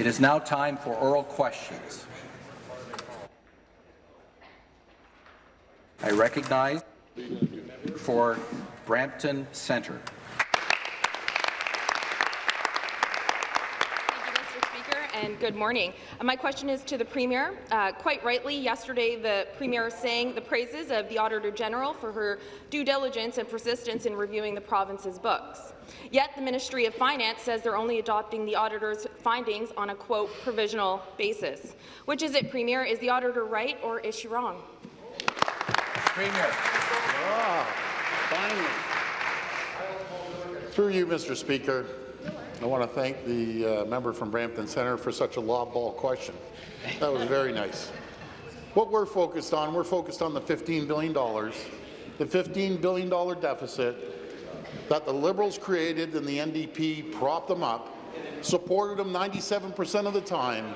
It is now time for oral questions. I recognize for Brampton Centre. And good morning. Uh, my question is to the Premier. Uh, quite rightly, yesterday the Premier sang the praises of the Auditor General for her due diligence and persistence in reviewing the province's books. Yet the Ministry of Finance says they're only adopting the auditor's findings on a, quote, provisional basis. Which is it, Premier? Is the auditor right or is she wrong? Premier. Wow, finally. Through you, Mr. Speaker, I want to thank the uh, member from Brampton Centre for such a lob ball question. That was very nice. What we're focused on, we're focused on the $15 billion, the $15 billion deficit that the Liberals created and the NDP propped them up, supported them 97% of the time.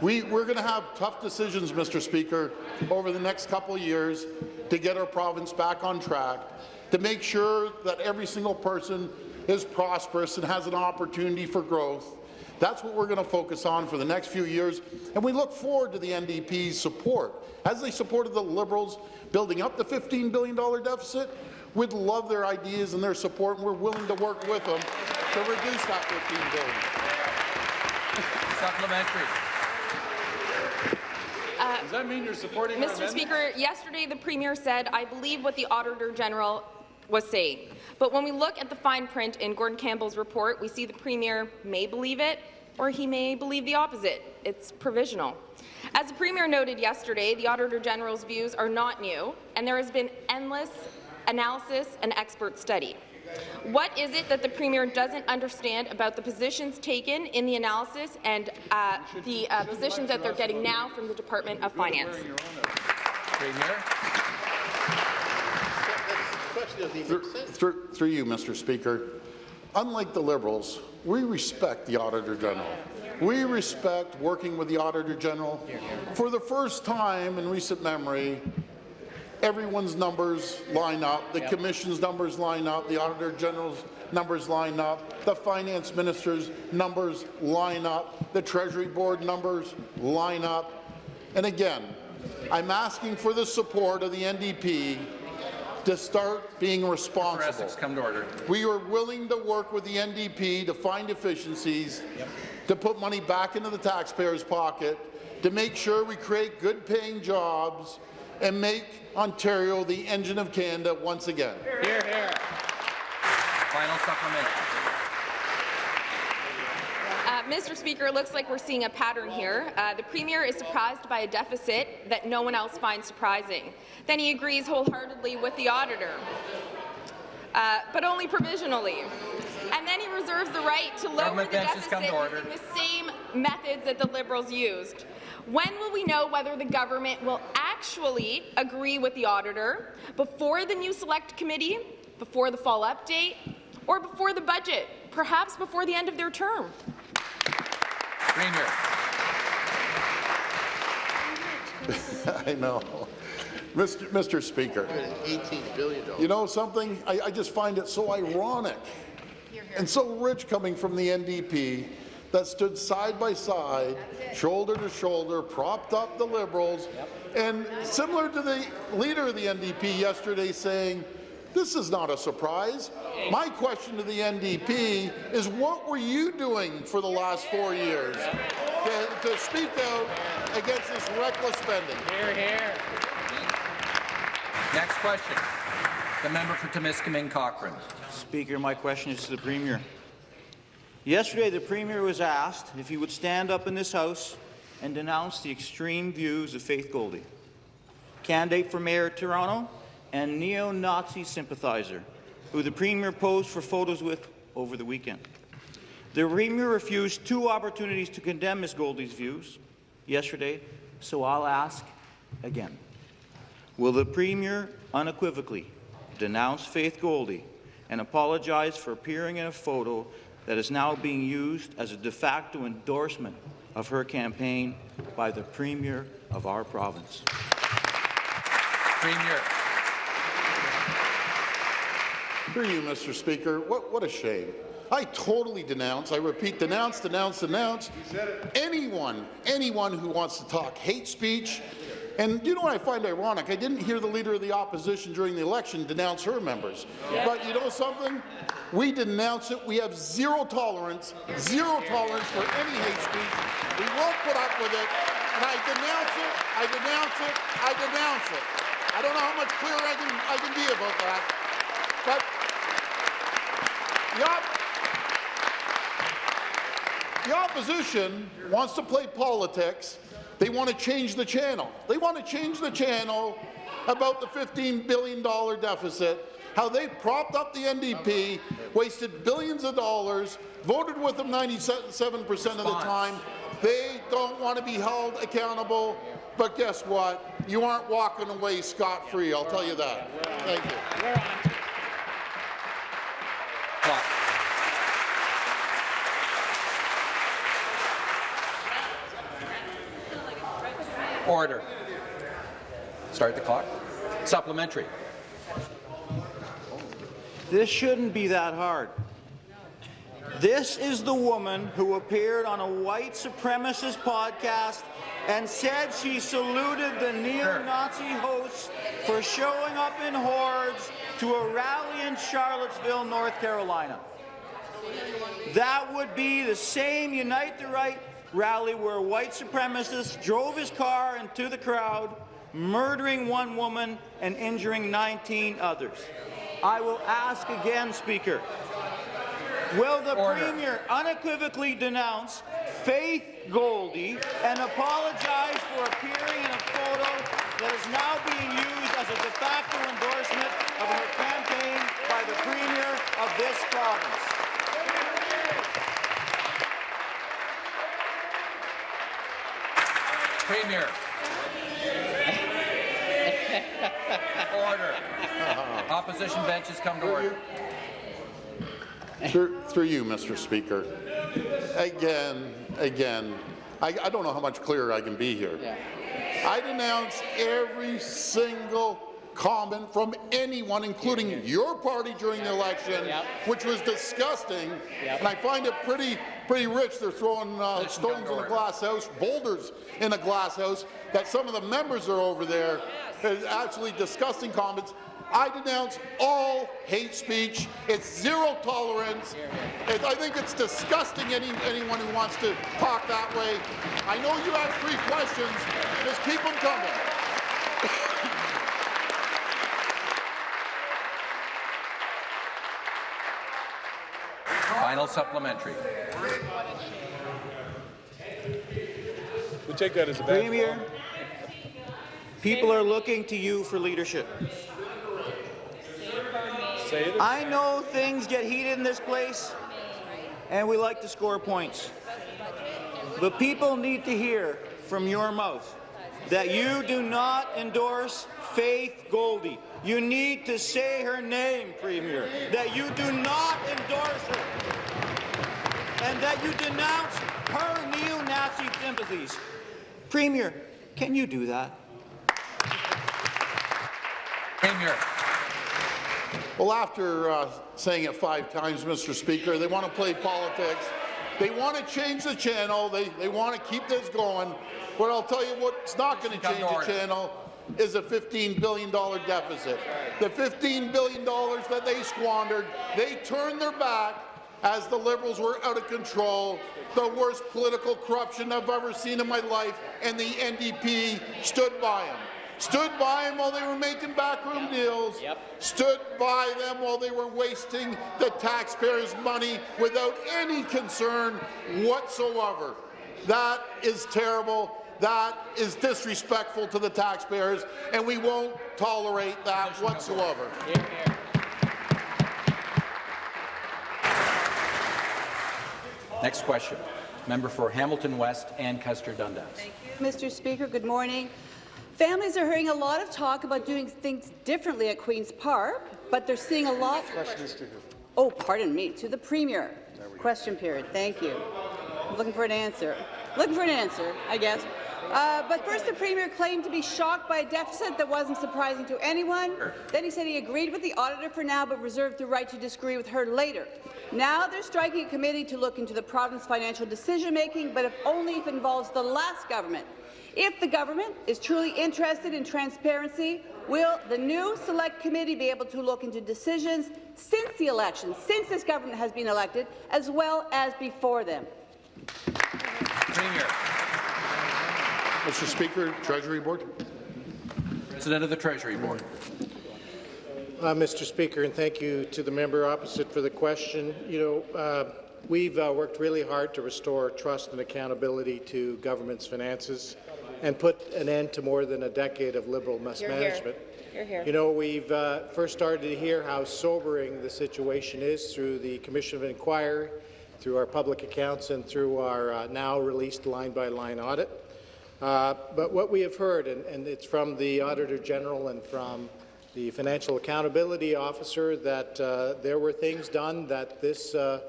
We, we're going to have tough decisions, Mr. Speaker, over the next couple of years to get our province back on track, to make sure that every single person is prosperous and has an opportunity for growth. That's what we're going to focus on for the next few years, and we look forward to the NDP's support. As they supported the Liberals building up the $15 billion deficit, we'd love their ideas and their support, and we're willing to work with them to reduce that 15 billion. Supplementary. Uh, Does that mean you're supporting Mr. Speaker, yesterday the Premier said, I believe what the Auditor General was saying. But when we look at the fine print in Gordon Campbell's report, we see the Premier may believe it or he may believe the opposite. It's provisional. As the Premier noted yesterday, the Auditor General's views are not new, and there has been endless analysis and expert study. What is it that the Premier doesn't understand about the positions taken in the analysis and uh, the uh, positions that they're getting now from the Department of Finance? Premier. Through, through, through you, Mr. Speaker, unlike the Liberals, we respect the Auditor General. We respect working with the Auditor General. For the first time in recent memory, everyone's numbers line up, the Commission's numbers line up, the Auditor General's numbers line up, the Finance Minister's numbers line up, the Treasury Board numbers line up. And again, I'm asking for the support of the NDP to start being responsible. come to order. We are willing to work with the NDP to find efficiencies, yep. to put money back into the taxpayer's pocket, to make sure we create good-paying jobs and make Ontario the engine of Canada once again. Here, here. Final supplement. Mr. Speaker, it looks like we're seeing a pattern here. Uh, the Premier is surprised by a deficit that no one else finds surprising. Then he agrees wholeheartedly with the auditor, uh, but only provisionally. And then he reserves the right to lower Government the deficit using the same methods that the Liberals used. When will we know whether the government will actually agree with the auditor before the new select committee, before the fall update, or before the budget, perhaps before the end of their term? Premier. I know. Mr. Mr. Speaker, $18 billion. You know something? I, I just find it so ironic and so rich coming from the NDP that stood side by side, shoulder to shoulder, propped up the Liberals, yep. and similar to the leader of the NDP yesterday saying, this is not a surprise. My question to the NDP is what were you doing for the last four years to, to speak out against this reckless spending? Here, here. Next question. The member for Timiskaming Cochrane. Speaker, my question is to the Premier. Yesterday, the Premier was asked if he would stand up in this House and denounce the extreme views of Faith Goldy, candidate for Mayor of Toronto and neo-Nazi sympathizer who the Premier posed for photos with over the weekend. The Premier refused two opportunities to condemn Ms. Goldy's views yesterday, so I'll ask again. Will the Premier unequivocally denounce Faith Goldy and apologize for appearing in a photo that is now being used as a de facto endorsement of her campaign by the Premier of our province? Premier. Through you, Mr. Speaker, what, what a shame. I totally denounce, I repeat, denounce, denounce, denounce anyone, anyone who wants to talk hate speech. And you know what I find ironic? I didn't hear the Leader of the Opposition during the election denounce her members. But you know something? We denounce it. We have zero tolerance, zero tolerance for any hate speech. We won't put up with it. And I denounce it, I denounce it, I denounce it. I don't know how much clearer I can, I can be about that. But the, the opposition wants to play politics. They want to change the channel. They want to change the channel about the $15 billion deficit, how they propped up the NDP, wasted billions of dollars, voted with them 97% of the time. They don't want to be held accountable. But guess what? You aren't walking away scot-free, I'll tell you that. Thank you. Clock. Order. Start the clock. Supplementary. This shouldn't be that hard. This is the woman who appeared on a white supremacist podcast and said she saluted the neo-Nazi hosts for showing up in hordes to a rally in Charlottesville, North Carolina. That would be the same Unite the Right rally where a white supremacist drove his car into the crowd, murdering one woman and injuring 19 others. I will ask again, Speaker, will the Order. Premier unequivocally denounce Faith Goldy and apologize for appearing in a photo that is now being used as a de facto endorsement of her campaign by the Premier of this province? Premier. Order. Opposition benches come to order. Through, through you, Mr. Speaker. Again, again, I, I don't know how much clearer I can be here. I denounce every single comment from anyone, including your party during the election, which was disgusting. And I find it pretty, pretty rich. They're throwing uh, stones in a glass house, boulders in a glass house, that some of the members are over there. It's absolutely disgusting comments. I denounce all hate speech. It's zero tolerance. It- I think it's disgusting any, anyone who wants to talk that way. I know you have three questions. Just keep them coming. Final supplementary. We take that as a badge Premier, people are looking to you for leadership. I know things get heated in this place, and we like to score points. But people need to hear from your mouth that you do not endorse Faith Goldy. You need to say her name, Premier, that you do not endorse her, and that you denounce her neo-Nazi sympathies. Premier, can you do that? Premier. Well, after uh, saying it five times, Mr. Speaker, they want to play politics. They want to change the channel. They, they want to keep this going. But I'll tell you what's not going to change the channel is a $15 billion deficit. The $15 billion that they squandered, they turned their back as the Liberals were out of control, the worst political corruption I've ever seen in my life, and the NDP stood by them. Stood by them while they were making backroom deals. Stood by them while they were wasting the taxpayers' money without any concern whatsoever. That is terrible. That is disrespectful to the taxpayers, and we won't tolerate that whatsoever. Next question. Member for Hamilton West Ancaster Dundas. Thank you, Mr. Speaker, good morning. Families are hearing a lot of talk about doing things differently at Queen's Park, but they're seeing a lot. Of Oh, pardon me, to the Premier. Question period. Thank you. I'm looking for an answer. Looking for an answer, I guess. Uh, but first, the Premier claimed to be shocked by a deficit that wasn't surprising to anyone. Then he said he agreed with the auditor for now, but reserved the right to disagree with her later. Now they're striking a committee to look into the province's financial decision-making, but if only if it involves the last government. If the government is truly interested in transparency, will the new Select Committee be able to look into decisions since the election, since this government has been elected, as well as before them? Premier. Mr. Speaker, Treasury Board. President of the Treasury Board. Uh, Mr. Speaker, and thank you to the member opposite for the question. You know, uh, we've uh, worked really hard to restore trust and accountability to government's finances and put an end to more than a decade of Liberal mismanagement. You're here. You're here. You know, we've uh, first started to hear how sobering the situation is through the Commission of Inquiry, through our public accounts, and through our uh, now released line-by-line audit. Uh, but what we have heard, and, and it's from the Auditor General and from the Financial Accountability Officer, that uh, there were things done that this, uh,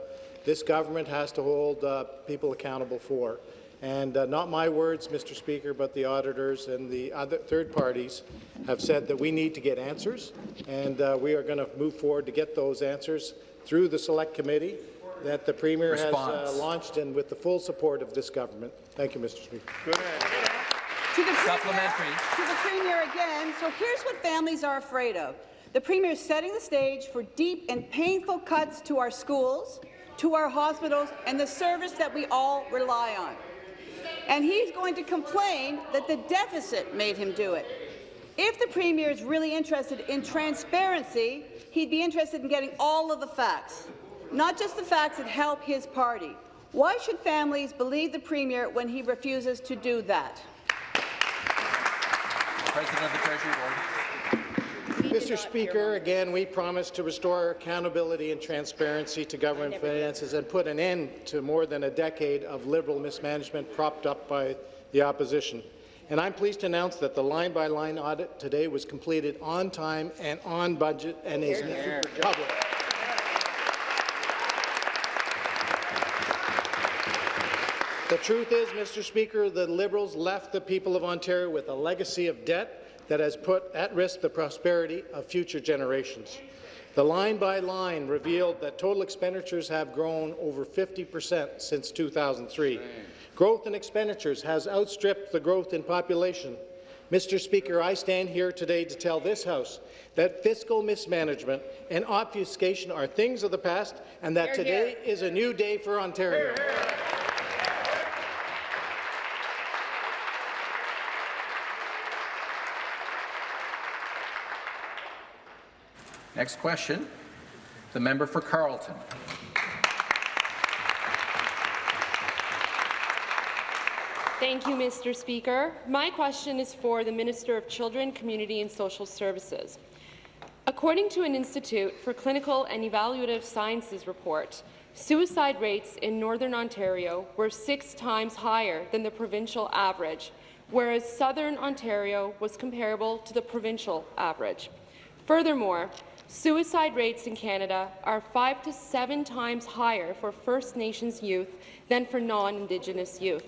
this government has to hold uh, people accountable for. And uh, not my words, Mr. Speaker, but the auditors and the other third parties have said that we need to get answers, and we are going to move forward to get those answers through the Select Committee that the Premier Response. has uh, launched and with the full support of this government. Thank you, Mr. Speaker. To the Premier, Supplementary. to the Premier again. So here's what families are afraid of. The Premier is setting the stage for deep and painful cuts to our schools, to our hospitals, and the service that we all rely on. And he's going to complain that the deficit made him do it. If the Premier is really interested in transparency, he'd be interested in getting all of the facts, not just the facts that help his party. Why should families believe the Premier when he refuses to do that? President of the Treasury Board. Mr. Speaker, again, we promise to restore accountability and transparency to government finances and put an end to more than a decade of Liberal mismanagement propped up by the opposition. And I'm pleased to announce that the line-by-line audit today was completed on time and on budget and is now public. The truth is, Mr. Speaker, the Liberals left the people of Ontario with a legacy of debt that has put at risk the prosperity of future generations. The line-by-line revealed that total expenditures have grown over 50 percent since 2003. Growth in expenditures has outstripped the growth in population. Mr. Speaker, I stand here today to tell this House that fiscal mismanagement and obfuscation are things of the past and that today is a new day for Ontario. Next question, the member for Carleton. Thank you, Mr. Speaker. My question is for the Minister of Children, Community and Social Services. According to an Institute for Clinical and Evaluative Sciences report, suicide rates in Northern Ontario were six times higher than the provincial average, whereas Southern Ontario was comparable to the provincial average. Furthermore, suicide rates in Canada are five to seven times higher for First Nations youth than for non-Indigenous youth.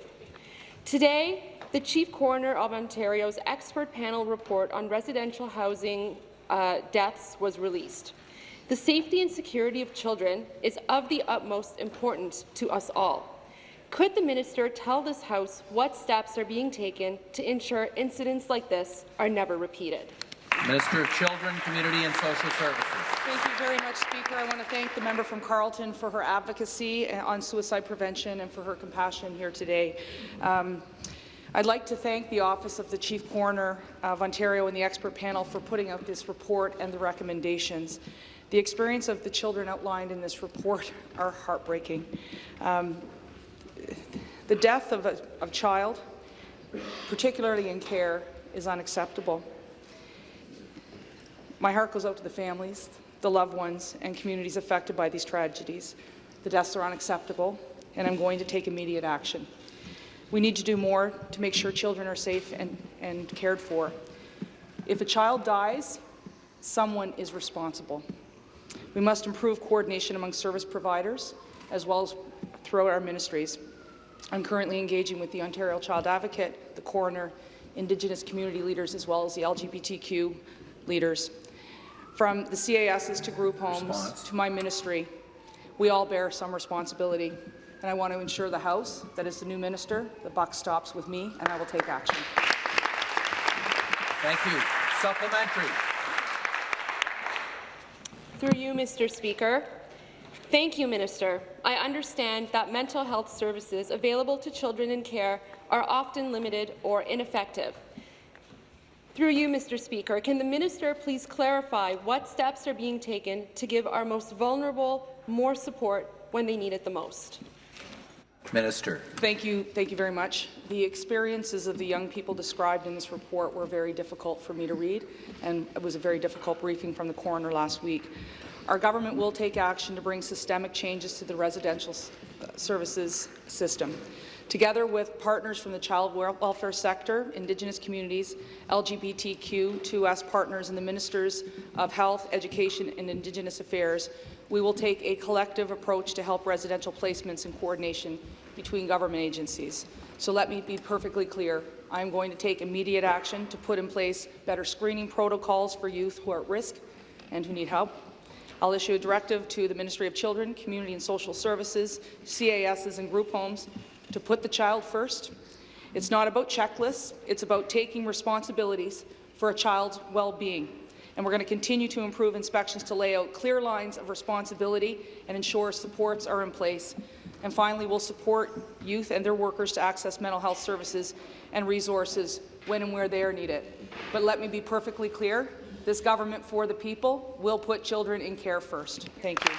Today, the Chief Coroner of Ontario's expert panel report on residential housing uh, deaths was released. The safety and security of children is of the utmost importance to us all. Could the minister tell this House what steps are being taken to ensure incidents like this are never repeated? Minister of Children, Community and Social Services. Thank you very much, Speaker. I want to thank the member from Carleton for her advocacy on suicide prevention and for her compassion here today. Um, I'd like to thank the Office of the Chief Coroner of Ontario and the expert panel for putting out this report and the recommendations. The experience of the children outlined in this report are heartbreaking. Um, the death of a of child, particularly in care, is unacceptable. My heart goes out to the families, the loved ones, and communities affected by these tragedies. The deaths are unacceptable, and I'm going to take immediate action. We need to do more to make sure children are safe and, and cared for. If a child dies, someone is responsible. We must improve coordination among service providers, as well as throughout our ministries. I'm currently engaging with the Ontario Child Advocate, the coroner, Indigenous community leaders, as well as the LGBTQ leaders. From the CASs to group homes Response. to my ministry, we all bear some responsibility. And I want to ensure the House, that is the new minister, the buck stops with me, and I will take action. Thank you. Supplementary. Through you, Mr. Speaker. Thank you, Minister. I understand that mental health services available to children in care are often limited or ineffective. Through you, Mr. Speaker, can the minister please clarify what steps are being taken to give our most vulnerable more support when they need it the most? Minister. Thank you. Thank you very much. The experiences of the young people described in this report were very difficult for me to read, and it was a very difficult briefing from the coroner last week. Our government will take action to bring systemic changes to the residential uh, services system. Together with partners from the child welfare sector, Indigenous communities, LGBTQ2S partners, and the Ministers of Health, Education and Indigenous Affairs, we will take a collective approach to help residential placements in coordination between government agencies. So let me be perfectly clear. I am going to take immediate action to put in place better screening protocols for youth who are at risk and who need help. I'll issue a directive to the Ministry of Children, Community and Social Services, CASs and group homes to put the child first. It's not about checklists, it's about taking responsibilities for a child's well-being. And we're going to continue to improve inspections to lay out clear lines of responsibility and ensure supports are in place. And finally, we'll support youth and their workers to access mental health services and resources when and where they are needed. But let me be perfectly clear, this government for the people will put children in care first. Thank you.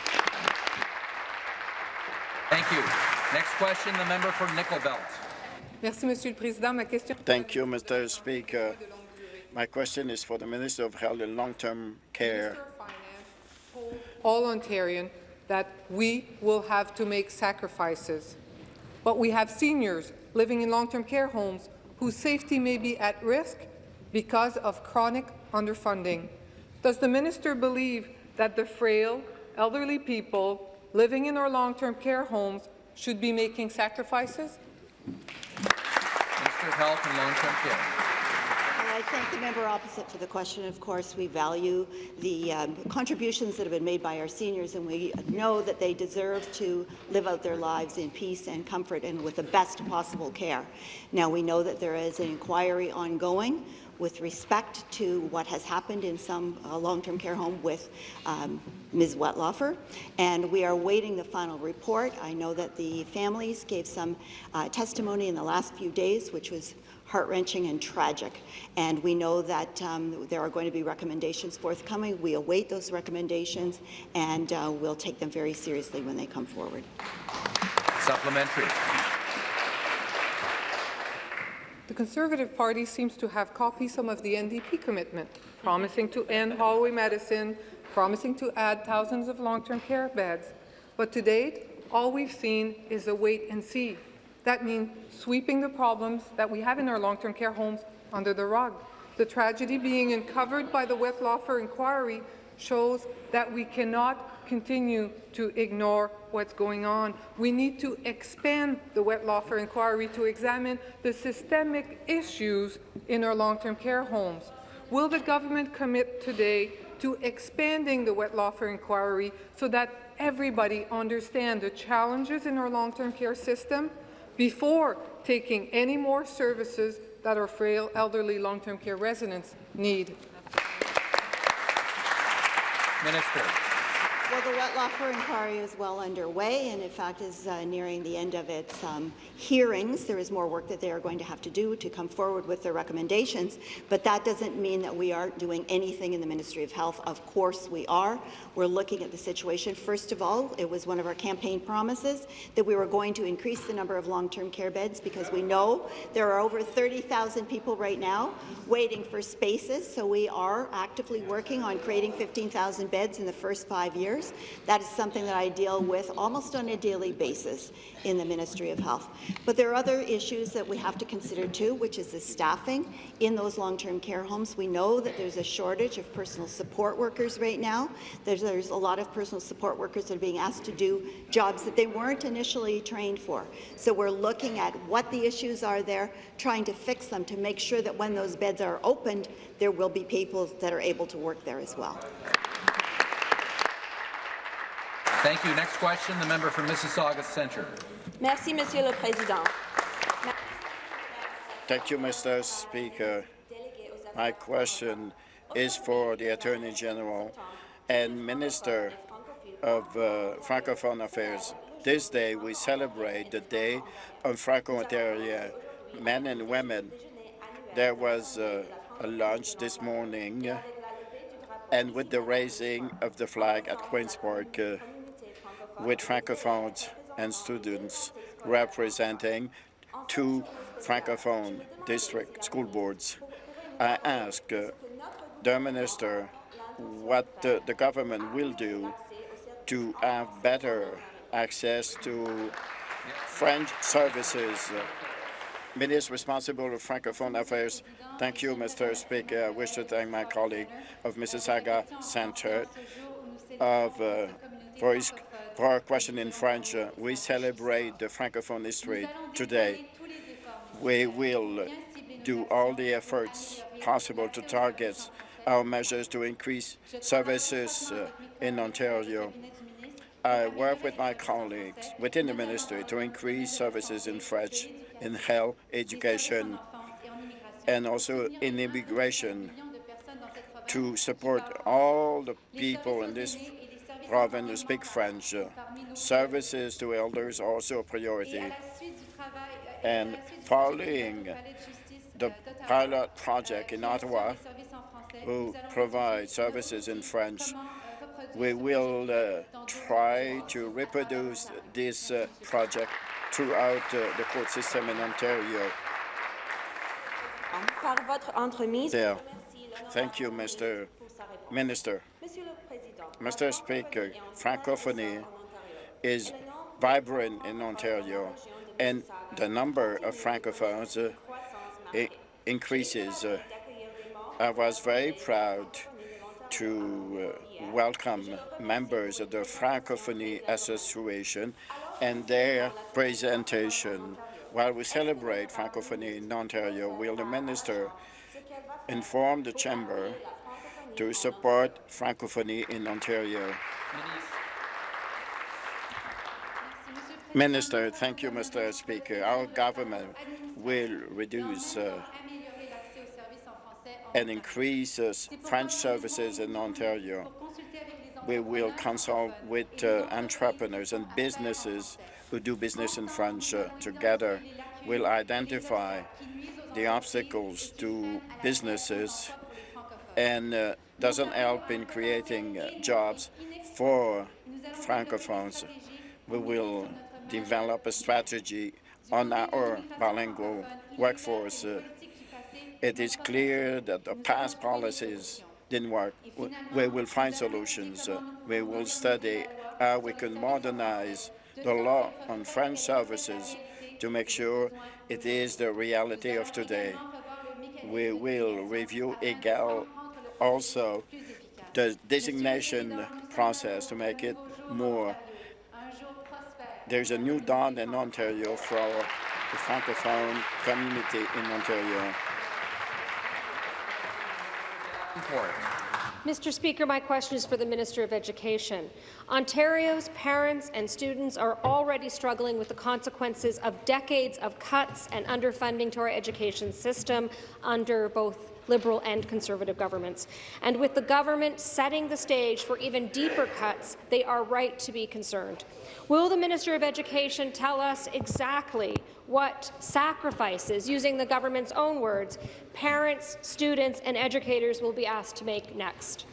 Thank you. Next question, the member for Nickel Belt. Merci, Monsieur le Président. Ma question Thank you, Mr. Speaker. My question is for the Minister of Health and Long-Term Care. all Ontarian that we will have to make sacrifices. But we have seniors living in long-term care homes whose safety may be at risk because of chronic underfunding. Does the minister believe that the frail, elderly people living in our long-term care homes should be making sacrifices? Minister of Health and Long-Term Care. I thank the member opposite for the question. Of course, we value the um, contributions that have been made by our seniors, and we know that they deserve to live out their lives in peace and comfort and with the best possible care. Now, we know that there is an inquiry ongoing with respect to what has happened in some uh, long-term care home with um, Ms. Wetlaufer, and we are waiting the final report. I know that the families gave some uh, testimony in the last few days, which was heart-wrenching and tragic. And we know that um, there are going to be recommendations forthcoming. We await those recommendations, and uh, we'll take them very seriously when they come forward. Supplementary. The Conservative Party seems to have copied some of the NDP commitment, promising to end hallway medicine, promising to add thousands of long-term care beds. But to date, all we've seen is a wait and see. That means sweeping the problems that we have in our long-term care homes under the rug. The tragedy being uncovered by the Wetlaufer inquiry shows that we cannot continue to ignore what's going on. We need to expand the Wetlaufer inquiry to examine the systemic issues in our long-term care homes. Will the government commit today to expanding the Wetlaufer inquiry so that everybody understands the challenges in our long-term care system before taking any more services that our frail elderly long-term care residents need? Minister. Well, the wet Wetlaufer inquiry is well underway and, in fact, is uh, nearing the end of its um, hearings. There is more work that they are going to have to do to come forward with their recommendations, but that doesn't mean that we aren't doing anything in the Ministry of Health. Of course we are. We're looking at the situation. First of all, it was one of our campaign promises that we were going to increase the number of long-term care beds because we know there are over 30,000 people right now waiting for spaces, so we are actively working on creating 15,000 beds in the first five years. That is something that I deal with almost on a daily basis in the Ministry of Health. But there are other issues that we have to consider too, which is the staffing in those long-term care homes. We know that there's a shortage of personal support workers right now. There's, there's a lot of personal support workers that are being asked to do jobs that they weren't initially trained for. So we're looking at what the issues are there, trying to fix them to make sure that when those beds are opened, there will be people that are able to work there as well. Thank you. Next question, the member for Mississauga Centre. Merci, Monsieur le Président. Thank you, Mr. Speaker. My question is for the Attorney General and Minister of uh, Francophone Affairs. This day, we celebrate the Day of Franco-Ontario men and women. There was uh, a lunch this morning, uh, and with the raising of the flag at Queen's Park, uh, with Francophones and students representing two Francophone district school boards. I ask uh, the minister what uh, the government will do to have better access to French services. Uh, Minister responsible for Francophone affairs. Thank you, Mr. Speaker. I wish to thank my colleague of Mississauga Centre of, uh, for, our question in French. Uh, we celebrate the Francophone history today. We will do all the efforts possible to target our measures to increase services uh, in Ontario. I work with my colleagues within the ministry to increase services in French, in health, education, and also in immigration to support all the people in this province who speak French. Services to elders are also a priority. And following the pilot project in Ottawa, who provide services in French, we will uh, try to reproduce this uh, project throughout uh, the court system in Ontario. Par votre entremise, There. Thank you, Mr. Minister. Mr. Speaker, Francophonie is vibrant in Ontario, and the number of Francophones uh, increases. Uh, I was very proud to uh, welcome members of the Francophonie Association and their presentation. While we celebrate Francophonie in Ontario, will the minister inform the Chamber to support Francophonie in Ontario? Minister, thank you, Mr. Speaker. Our government will reduce uh, and increase uh, French services in Ontario. We will consult with uh, entrepreneurs and businesses who do business in French uh, together. We'll identify the obstacles to businesses and uh, doesn't help in creating uh, jobs for Francophones. We will develop a strategy on our bilingual workforce. It is clear that the past policies didn't work. We- will find solutions. We will study how we can modernize the law on French services to make sure it is the reality of today. We will review EGAL also the designation process to make it more. There's a new dawn in Ontario for the Francophone community in Ontario. Mr. Speaker, my question is for the Minister of Education. Ontario's parents and students are already struggling with the consequences of decades of cuts and underfunding to our education system under both Liberal and Conservative governments. And with the government setting the stage for even deeper cuts, they are right to be concerned. Will the Minister of Education tell us exactly what sacrifices, using the government's own words, parents, students and educators will be asked to make next?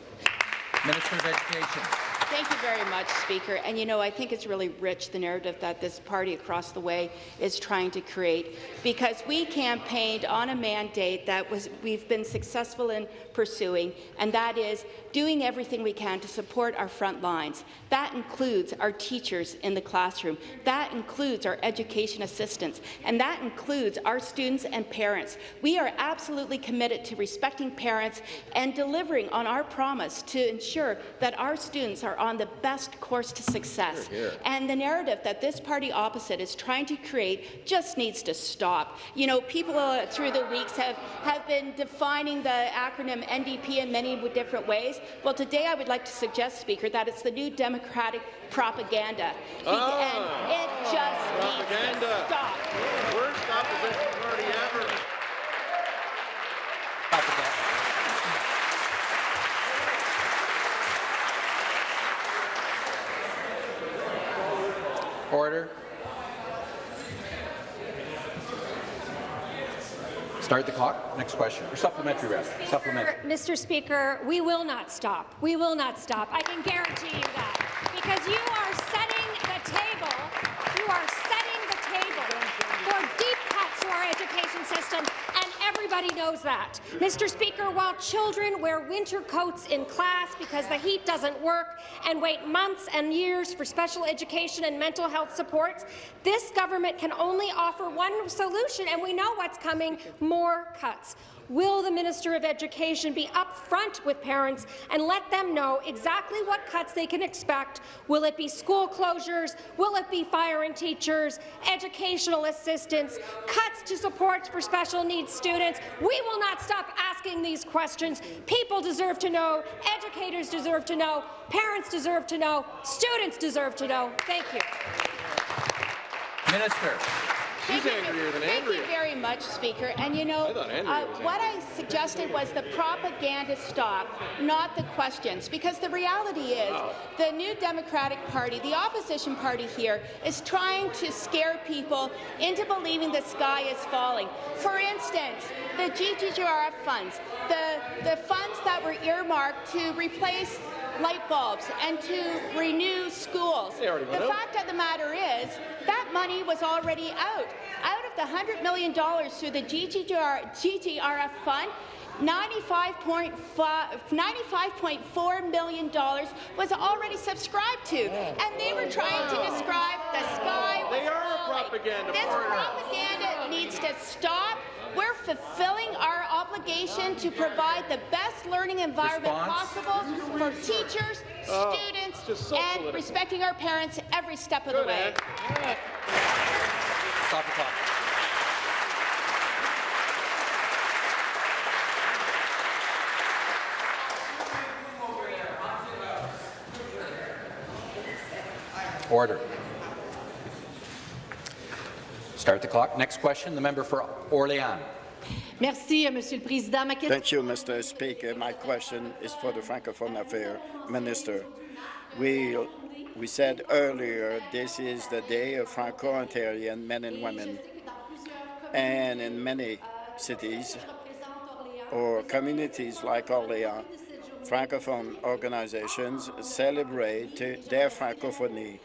Minister of Education. Thank you very much, Speaker. And you know, I think it's really rich, the narrative that this party across the way is trying to create, because we campaigned on a mandate that was we've been successful in pursuing, and that is doing everything we can to support our front lines. That includes our teachers in the classroom. That includes our education assistants, and that includes our students and parents. We are absolutely committed to respecting parents and delivering on our promise to ensure that our students are on the best course to success. Here, here. And the narrative that this party opposite is trying to create just needs to stop. You know, people uh, through the weeks have, have been defining the acronym NDP in many different ways. Well, today I would like to suggest, Speaker, that it's the new Democratic propaganda. Be- Ah. and it just needs to stop. Worst opposition party ever. Order. Start the clock. Next question. Or supplementary, rather. Supplementary. Mr. Speaker, we will not stop. We will not stop. I can guarantee you that. Because you are setting the table, you are setting the table for deep cuts to our education system, and everybody knows that. Mr. Speaker, while children wear winter coats in class because the heat doesn't work and wait months and years for special education and mental health supports, this government can only offer one solution, and we know what's coming, more cuts. Will the Minister of Education be upfront with parents and let them know exactly what cuts they can expect? Will it be school closures? Will it be firing teachers, educational assistance, cuts to supports for special needs students? We will not stop asking these questions. People deserve to know, educators deserve to know, parents deserve to know, students deserve to know. Thank you. Minister. Thank you- angrier than Thank Andrea. you very much, Speaker. And you know, I uh, what I suggested was the propaganda stop, not the questions. Because the reality is, the new Democratic Party, the opposition party here, is trying to scare people into believing the sky is falling. For instance, the GGRF funds, the, the funds that were earmarked to replace light bulbs and to renew schools. The out. fact of the matter is, that money was already out. Out of the $100 million through the GGR, GGRF fund, 95.5 $95.4 million was already subscribed to, and they were trying to describe the sky was They are falling. propaganda This propaganda needs to stop. We're fulfilling our obligation to provide the best learning environment Response? possible for teachers, Oh, students, so and political. respecting our parents every step of the way. Ed. Stop the clock. Order. Start the clock. Next question, the member for Orléans. Merci, euh, Monsieur le Président. Ma Thank you, Mr. Speaker. My question is for the Francophone Affairs Minister. We, we said earlier this is the day of Franco-Ontarian men and women. And in many cities or communities like Orléans, Francophone organizations celebrate their Francophonie.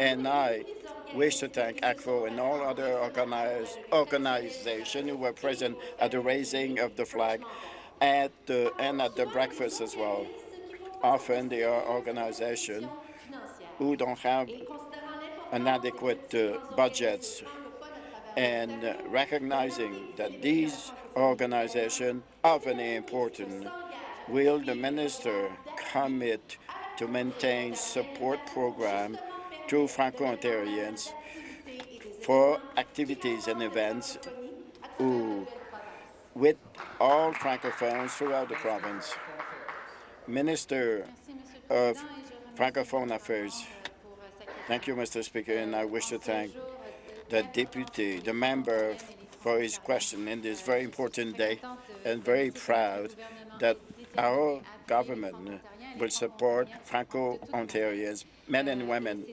And I wish to thank ACFO and all other organizations who were present at the raising of the flag at the, and at the breakfast as well. Often they are organizations who don't have an adequate uh, budgets and recognizing that these organizations are very important, will the minister commit to maintain support program to Franco-Ontarians for activities and events with all Francophones throughout the province? Minister of Francophone Affairs. Thank you, Mr. Speaker, and I wish to thank the deputy, the member, for his question in this very important day, and very proud that our government will support Franco-Ontarians, men and women.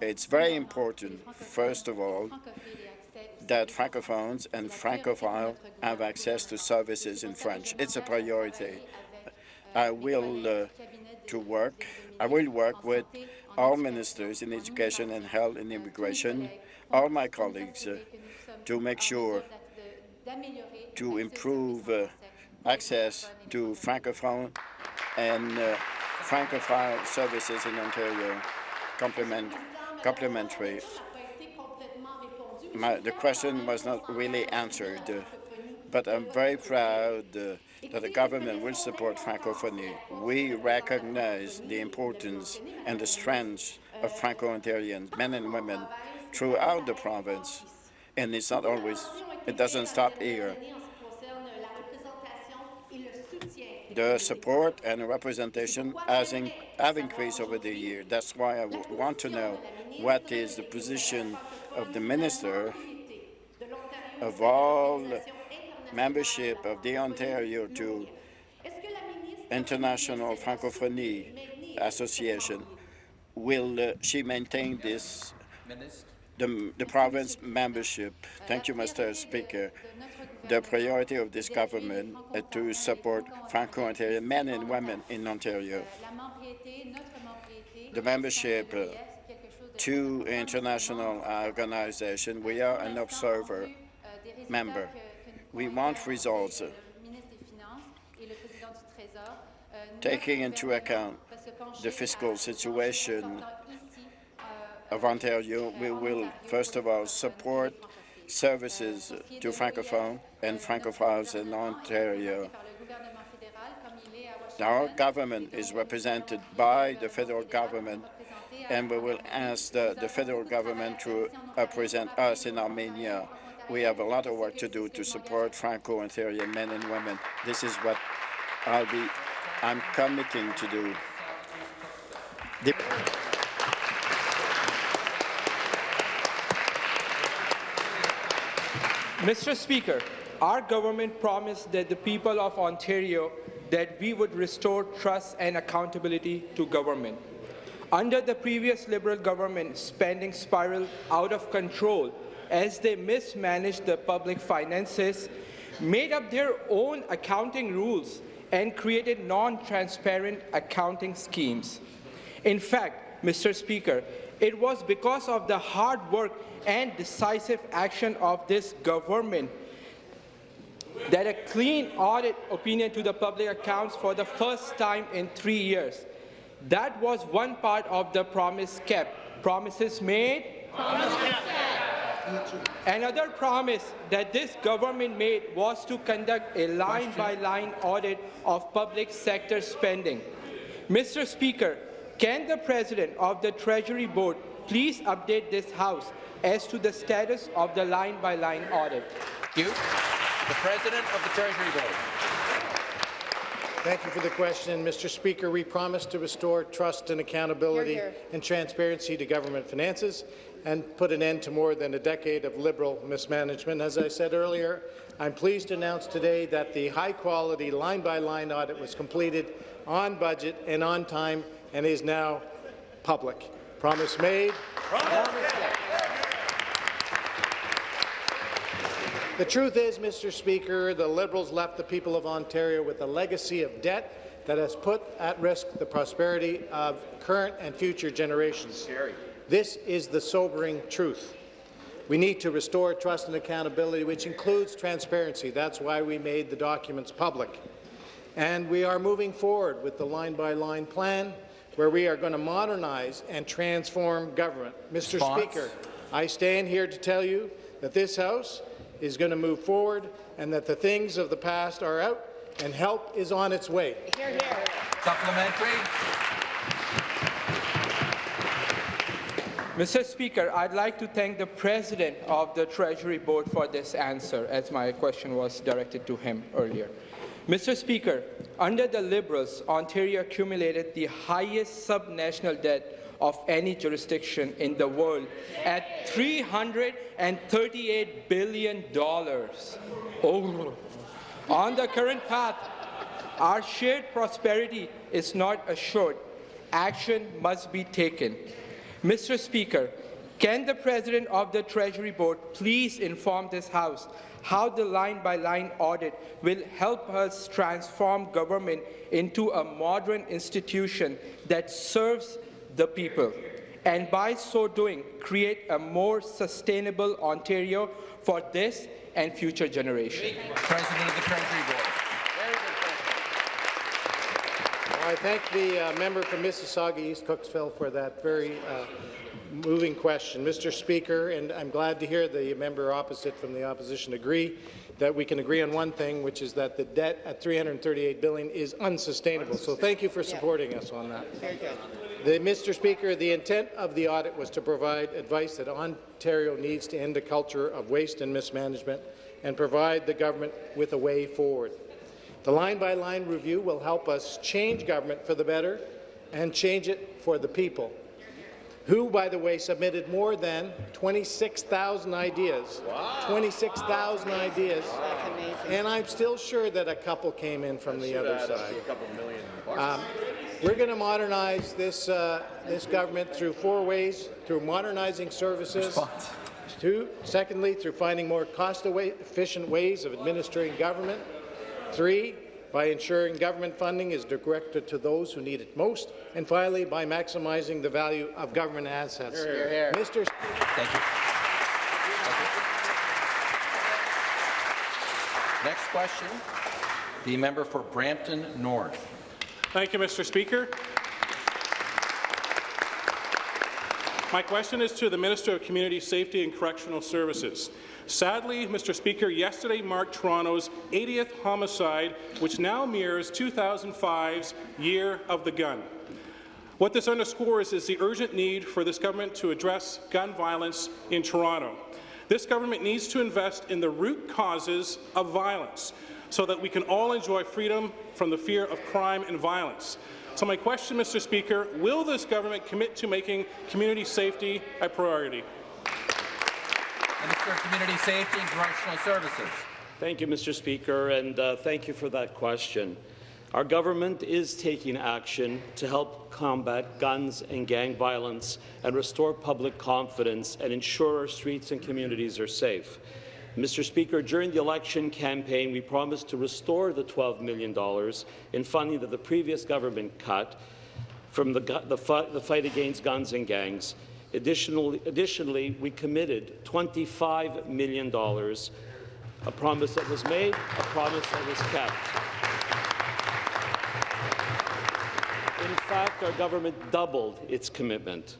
It's very important, first of all, that Francophones and Francophiles have access to services in French. It's a priority. I will uh, to work. I will work with all ministers in education and health and immigration, all my colleagues, uh, to make sure to improve uh, access to francophone and uh, francophone services in Ontario, complement, complementary. My, the question was not really answered, uh, but I'm very proud uh, that the government will support Francophonie. We recognize the importance and the strength of Franco-Ontarians, men and women, throughout the province. And it's not always, it doesn't stop here. The support and representation has in, have increased over the year. That's why I want to know what is the position of the minister of all membership of the Ontario to International Francophonie Association. Will uh, she maintain this, the, the province membership? Thank you, Mr. Speaker. The priority of this government is to support Franco-Ontarian men and women in Ontario. The membership uh, to international organization, we are an observer member. We want results, uh, taking into account the fiscal situation of Ontario. We will, first of all, support services to Francophones and Francophiles in Ontario. Our government is represented by the federal government, and we will ask the, the federal government to represent us in Armenia we have a lot of work to do to support Franco-Ontarian men and women. This is what I'll be, I'm committing to do. Mr. Speaker, our government promised that the people of Ontario that we would restore trust and accountability to government. Under the previous Liberal government, spending spiraled out of control as they mismanaged the public finances, made up their own accounting rules, and created non-transparent accounting schemes. In fact, Mr. Speaker, it was because of the hard work and decisive action of this government that a clean audit opinion to the public accounts for the first time in three years. That was one part of the promise kept. Promises made, promises kept. Another promise that this government made was to conduct a line-by-line -line audit of public sector spending. Mr. Speaker, can the President of the Treasury Board please update this House as to the status of the line-by-line -line audit? Thank you. The President of the Treasury Board. Thank you for the question. Mr. Speaker, we promise to restore trust and accountability here, here. and transparency to government finances and put an end to more than a decade of Liberal mismanagement. As I said earlier, I'm pleased to announce today that the high-quality line-by-line audit was completed on budget and on time and is now public. Promise made. Promise the truth is, Mr. Speaker, the Liberals left the people of Ontario with a legacy of debt that has put at risk the prosperity of current and future generations. This is the sobering truth. We need to restore trust and accountability, which includes transparency. That's why we made the documents public. And we are moving forward with the line-by-line -line plan, where we are going to modernize and transform government. Mr. Response. Speaker, I stand here to tell you that this House is going to move forward and that the things of the past are out and help is on its way. Hear, hear. Supplementary. Mr. Speaker, I'd like to thank the President of the Treasury Board for this answer, as my question was directed to him earlier. Mr. Speaker, under the Liberals, Ontario accumulated the highest subnational debt of any jurisdiction in the world at $338 billion. Oh. On the current path, our shared prosperity is not assured. Action must be taken. Mr. Speaker, can the President of the Treasury Board please inform this House how the line-by-line audit will help us transform government into a modern institution that serves the people, and by so doing, create a more sustainable Ontario for this and future generations. President of the Treasury Board. I thank the uh, member from Mississauga East Cooksville for that very uh, moving question. Mr. Speaker, and I'm glad to hear the member opposite from the opposition agree that we can agree on one thing, which is that the debt at 338 billion is unsustainable. So thank you for supporting us on that. The, Mr. Speaker, the intent of the audit was to provide advice that Ontario needs to end a culture of waste and mismanagement and provide the government with a way forward. The line-by-line -line review will help us change government for the better and change it for the people, who, by the way, submitted more than 26,000 ideas. Wow. 26,000 wow. ideas. And I'm still sure that a couple came in from the other side. Um, we're going to modernize this, uh, this government through four ways, through modernizing services, Two, secondly, through finding more cost-efficient ways of administering government, Three, by ensuring government funding is directed to those who need it most. And finally, by maximizing the value of government assets. Hear, hear. Mr. Thank you. Next question, the member for Brampton North. Thank you, Mr. Speaker. My question is to the Minister of Community Safety and Correctional Services. Sadly, Mr. Speaker, yesterday marked Toronto's 80th homicide, which now mirrors 2005's Year of the Gun. What this underscores is the urgent need for this government to address gun violence in Toronto. This government needs to invest in the root causes of violence so that we can all enjoy freedom from the fear of crime and violence. So my question, Mr. Speaker, will this government commit to making community safety a priority? Minister of Community Safety and Correctional Services. Thank you, Mr. Speaker, and uh, thank you for that question. Our government is taking action to help combat guns and gang violence and restore public confidence and ensure our streets and communities are safe. Mr. Speaker, during the election campaign, we promised to restore the $12 million in funding that the previous government cut from the, the, the fight against guns and gangs. Additionally, additionally, we committed $25 million, a promise that was made, a promise that was kept. In fact, our government doubled its commitment.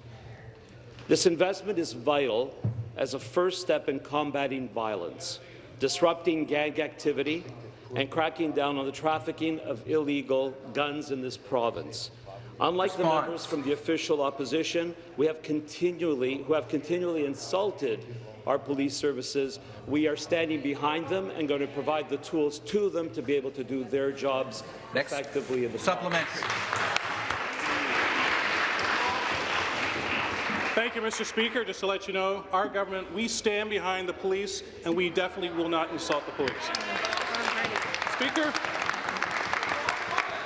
This investment is vital as a first step in combating violence, disrupting gang activity, and cracking down on the trafficking of illegal guns in this province. Unlike the members from the official opposition, we have continually, who have continually insulted our police services, we are standing behind them and going to provide the tools to them to be able to do their jobs Next. effectively in the supplementary. Thank you, Mr. Speaker. Just to let you know, our government, we stand behind the police, and we definitely will not insult the police. Speaker,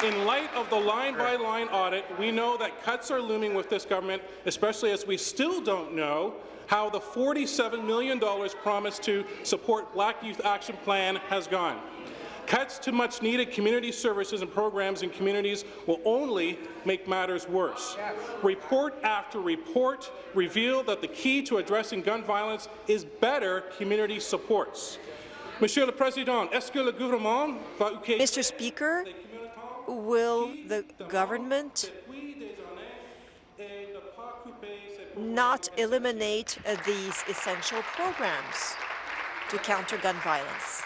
in light of the line-by-line -line audit, we know that cuts are looming with this government, especially as we still don't know how the $47 million promised to support Black Youth Action Plan has gone. Cuts to much-needed community services and programs in communities will only make matters worse. Report after report reveal that the key to addressing gun violence is better community supports. Monsieur le Président, est-ce que le gouvernement va Mr. Speaker, will the government not eliminate uh, these essential programs to counter gun violence?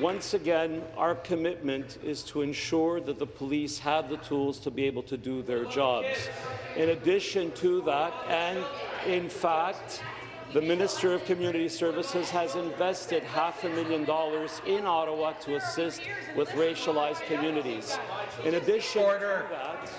Once again, our commitment is to ensure that the police have the tools to be able to do their jobs. In addition to that, and in fact, the Minister of Community Services has invested half a million dollars in Ottawa to assist with racialized communities. In addition to that,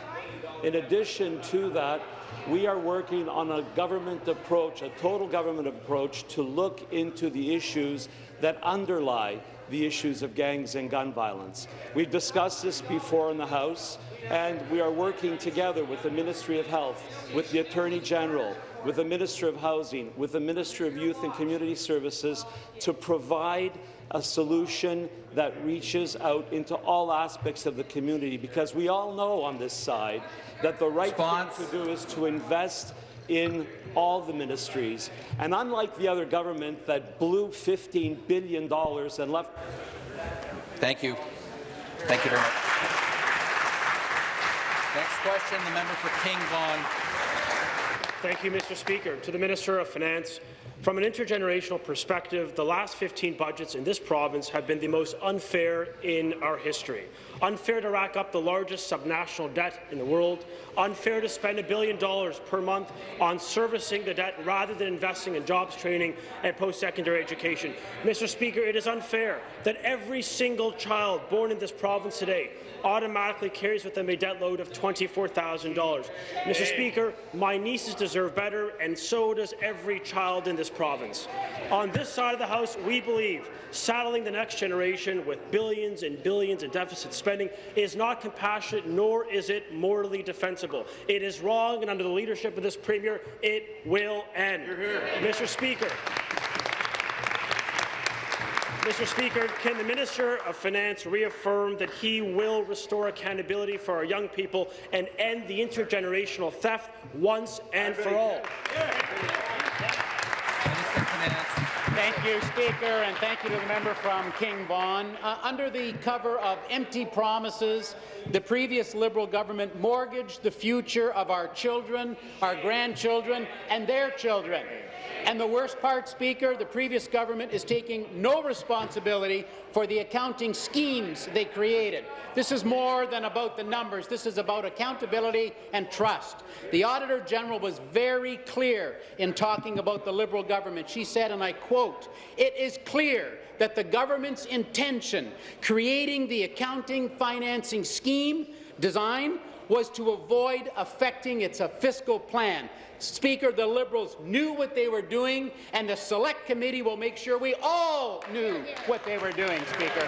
in addition to that, we are working on a government approach, a total government approach, to look into the issues that underlie the issues of gangs and gun violence. We've discussed this before in the House, and we are working together with the Ministry of Health, with the Attorney General, with the Minister of Housing, with the Minister of Youth and Community Services to provide a solution that reaches out into all aspects of the community, because we all know on this side that the right Response. thing to do is to invest in all the ministries. And unlike the other government that blew $15 billion and left... Thank you. Thank you very much. Next question, the member for King Vaughan. Thank you, Mr. Speaker. To the Minister of Finance, from an intergenerational perspective, the last 15 budgets in this province have been the most unfair in our history. Unfair to rack up the largest subnational debt in the world, unfair to spend a billion dollars per month on servicing the debt rather than investing in jobs training and post-secondary education. Mr. Speaker, it is unfair that every single child born in this province today automatically carries with them a debt load of $24,000. Mr. Speaker, my nieces deserve better, and so does every child in this province. On this side of the House, we believe saddling the next generation with billions and billions in deficit spending is not compassionate, nor is it morally defensible. It is wrong, and under the leadership of this Premier, it will end. Mr. Speaker, Mr. Speaker, can the Minister of Finance reaffirm that he will restore accountability for our young people and end the intergenerational theft once and for all? Thank you, Speaker, and thank you to the member from King Vaughan. Uh, under the cover of empty promises, the previous Liberal government mortgaged the future of our children, our grandchildren, and their children. And the worst part, Speaker, the previous government is taking no responsibility for the accounting schemes they created. This is more than about the numbers. This is about accountability and trust. The Auditor General was very clear in talking about the Liberal government. She said, and I quote, it is clear that the government's intention creating the accounting financing scheme design was to avoid affecting its fiscal plan. Speaker, the Liberals knew what they were doing, and the Select Committee will make sure we all knew what they were doing, Speaker.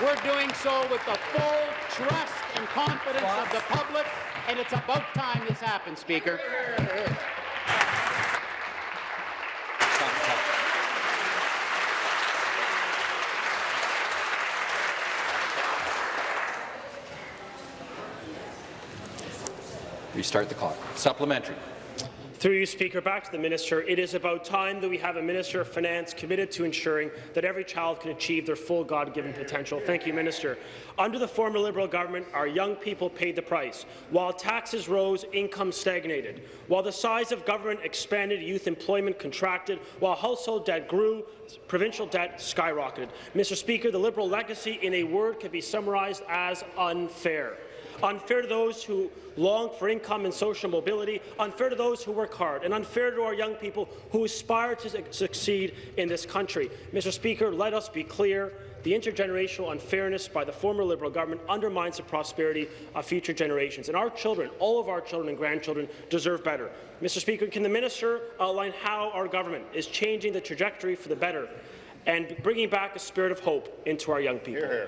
We're doing so with the full trust and confidence of the public, and it's about time this happens, Speaker. Restart the clock. Supplementary. Through you, Speaker, back to the minister. It is about time that we have a Minister of Finance committed to ensuring that every child can achieve their full God-given potential. Thank you, Minister. Under the former Liberal government, our young people paid the price. While taxes rose, income stagnated. While the size of government expanded, youth employment contracted. While household debt grew, provincial debt skyrocketed. Mr. Speaker, the Liberal legacy, in a word, can be summarized as unfair unfair to those who long for income and social mobility, unfair to those who work hard, and unfair to our young people who aspire to succeed in this country. Mr. Speaker, let us be clear. The intergenerational unfairness by the former Liberal government undermines the prosperity of future generations. And our children, all of our children and grandchildren, deserve better. Mr. Speaker, can the minister outline how our government is changing the trajectory for the better and bringing back a spirit of hope into our young people? Hear,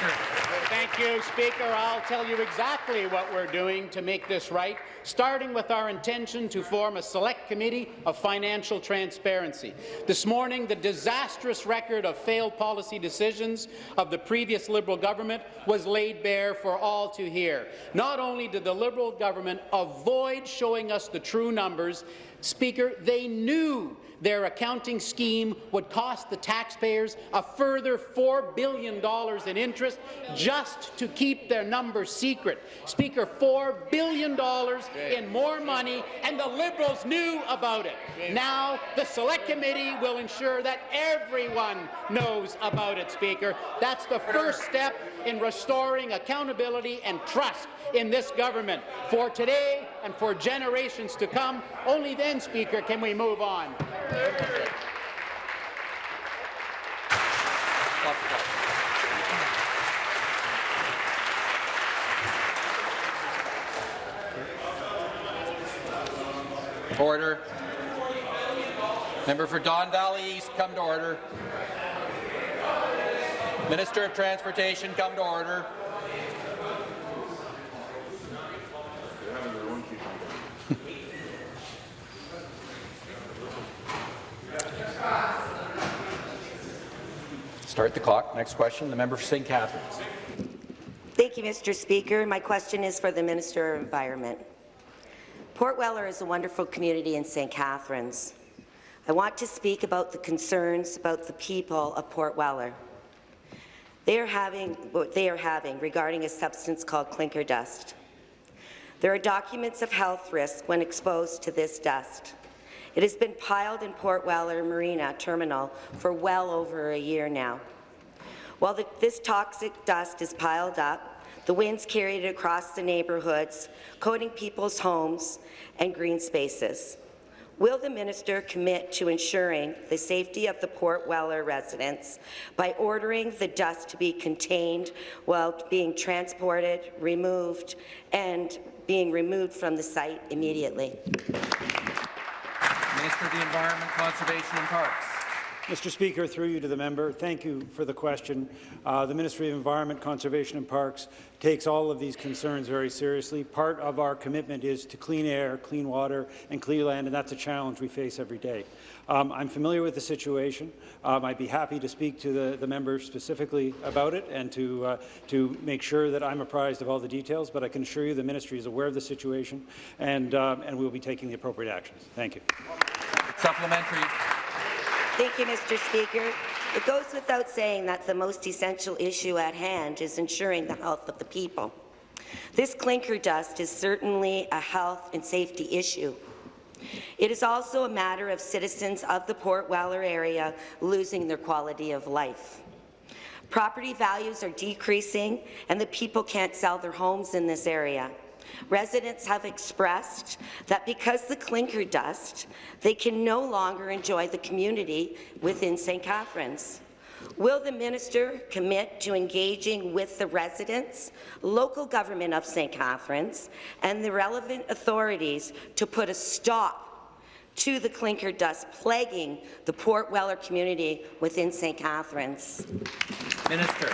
hear. Thank you, Speaker. I'll tell you exactly what we're doing to make this right, starting with our intention to form a select committee of financial transparency. This morning, the disastrous record of failed policy decisions of the previous Liberal government was laid bare for all to hear. Not only did the Liberal government avoid showing us the true numbers, Speaker, they knew their accounting scheme would cost the taxpayers a further $4 billion in interest just to keep their numbers secret. Speaker, $4 billion in more money, and the Liberals knew about it. Now, the Select Committee will ensure that everyone knows about it, Speaker. That's the first step in restoring accountability and trust in this government for today and for generations to come. Only then, Speaker, can we move on. Order. Member for Don Valley East, come to order. Minister of Transportation, come to order. Start the clock. Next question, the member for St. Catharines. Thank you, Mr. Speaker. My question is for the Minister of Environment. Port Weller is a wonderful community in St. Catharines. I want to speak about the concerns about the people of Port Weller. They are having what they are having regarding a substance called clinker dust. There are documents of health risk when exposed to this dust. It has been piled in Port Weller Marina Terminal for well over a year now. While the, this toxic dust is piled up, the winds carry it across the neighbourhoods, coating people's homes and green spaces. Will the minister commit to ensuring the safety of the Port Weller residents by ordering the dust to be contained while being transported, removed, and being removed from the site immediately? Minister of the Environment, Conservation and Parks. Mr. Speaker, through you to the member, thank you for the question. Uh, the Ministry of Environment, Conservation and Parks takes all of these concerns very seriously. Part of our commitment is to clean air, clean water, and clean land, and that's a challenge we face every day. Um, I'm familiar with the situation. Um, I'd be happy to speak to the, the member specifically about it and to, uh, to make sure that I'm apprised of all the details, but I can assure you the ministry is aware of the situation, and, um, and we'll be taking the appropriate actions. Thank you. Supplementary. Thank you, Mr. Speaker. It goes without saying that the most essential issue at hand is ensuring the health of the people. This clinker dust is certainly a health and safety issue. It is also a matter of citizens of the Port Weller area losing their quality of life. Property values are decreasing, and the people can't sell their homes in this area. Residents have expressed that because the clinker dust, they can no longer enjoy the community within St. Catharines. Will the minister commit to engaging with the residents, local government of St. Catharines, and the relevant authorities to put a stop to the clinker dust plaguing the Port Weller community within St. Catharines? Minister.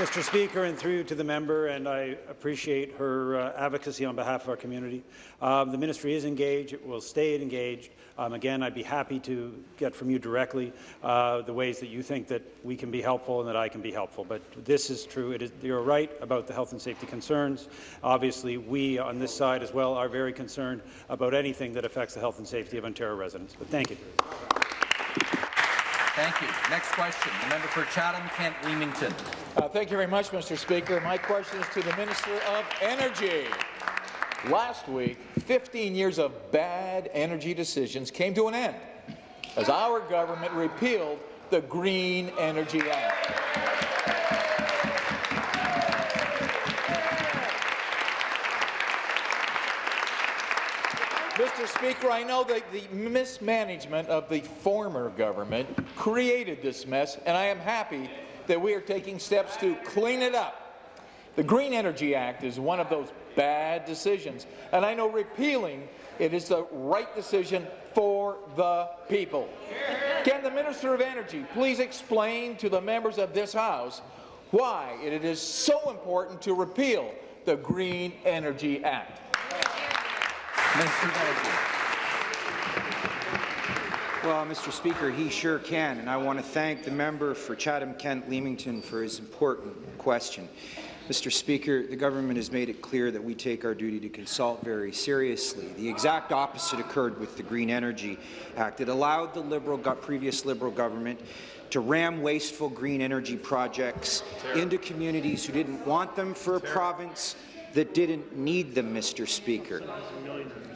Mr. Speaker, and through to the member, and I appreciate her uh, advocacy on behalf of our community. Um, the ministry is engaged. It will stay engaged. Um, again, I'd be happy to get from you directly uh, the ways that you think that we can be helpful and that I can be helpful. But this is true. It is, you're right about the health and safety concerns. Obviously, we on this side as well are very concerned about anything that affects the health and safety of Ontario residents. But thank you. Thank you. Next question, the member for Chatham-Kent Leamington. Uh, thank you very much, Mr. Speaker. My question is to the Minister of Energy. Last week, 15 years of bad energy decisions came to an end as our government repealed the Green Energy Act. Speaker, I know that the mismanagement of the former government created this mess, and I am happy that we are taking steps to clean it up. The Green Energy Act is one of those bad decisions, and I know repealing it is the right decision for the people. Can the Minister of Energy please explain to the members of this House why it is so important to repeal the Green Energy Act? Minister of Energy. Well, Mr. Speaker, he sure can, and I want to thank the member for Chatham-Kent Leamington for his important question. Mr. Speaker, the government has made it clear that we take our duty to consult very seriously. The exact opposite occurred with the Green Energy Act. It allowed the Liberal previous Liberal government to ram wasteful green energy projects into communities who didn't want them for a province that didn't need them, Mr. Speaker.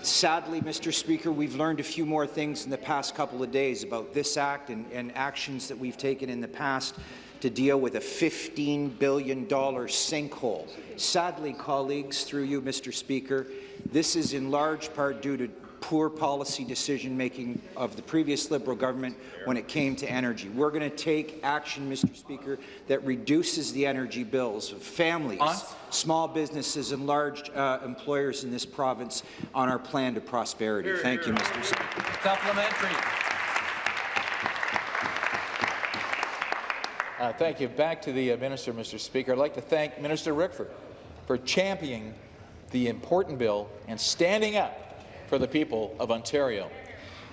Sadly, Mr. Speaker, we've learned a few more things in the past couple of days about this act and, and actions that we've taken in the past to deal with a $15 billion sinkhole. Sadly, colleagues, through you, Mr. Speaker, this is in large part due to poor policy decision-making of the previous Liberal government when it came to energy. We're going to take action, Mr. Speaker, that reduces the energy bills of families, small businesses and large uh, employers in this province on our plan to prosperity. Thank you, Mr. Speaker. Supplementary. Uh, thank you. Back to the uh, minister, Mr. Speaker. I'd like to thank Minister Rickford for championing the important bill and standing up for the people of Ontario.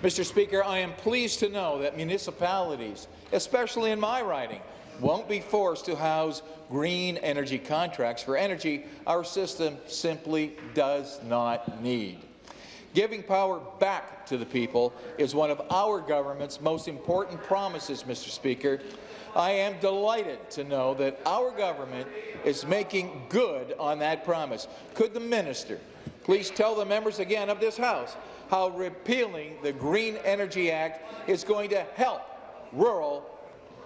Mr. Speaker, I am pleased to know that municipalities, especially in my riding, won't be forced to house green energy contracts for energy our system simply does not need. Giving power back to the people is one of our government's most important promises, Mr. Speaker. I am delighted to know that our government is making good on that promise. Could the minister please tell the members again of this House how repealing the Green Energy Act is going to help rural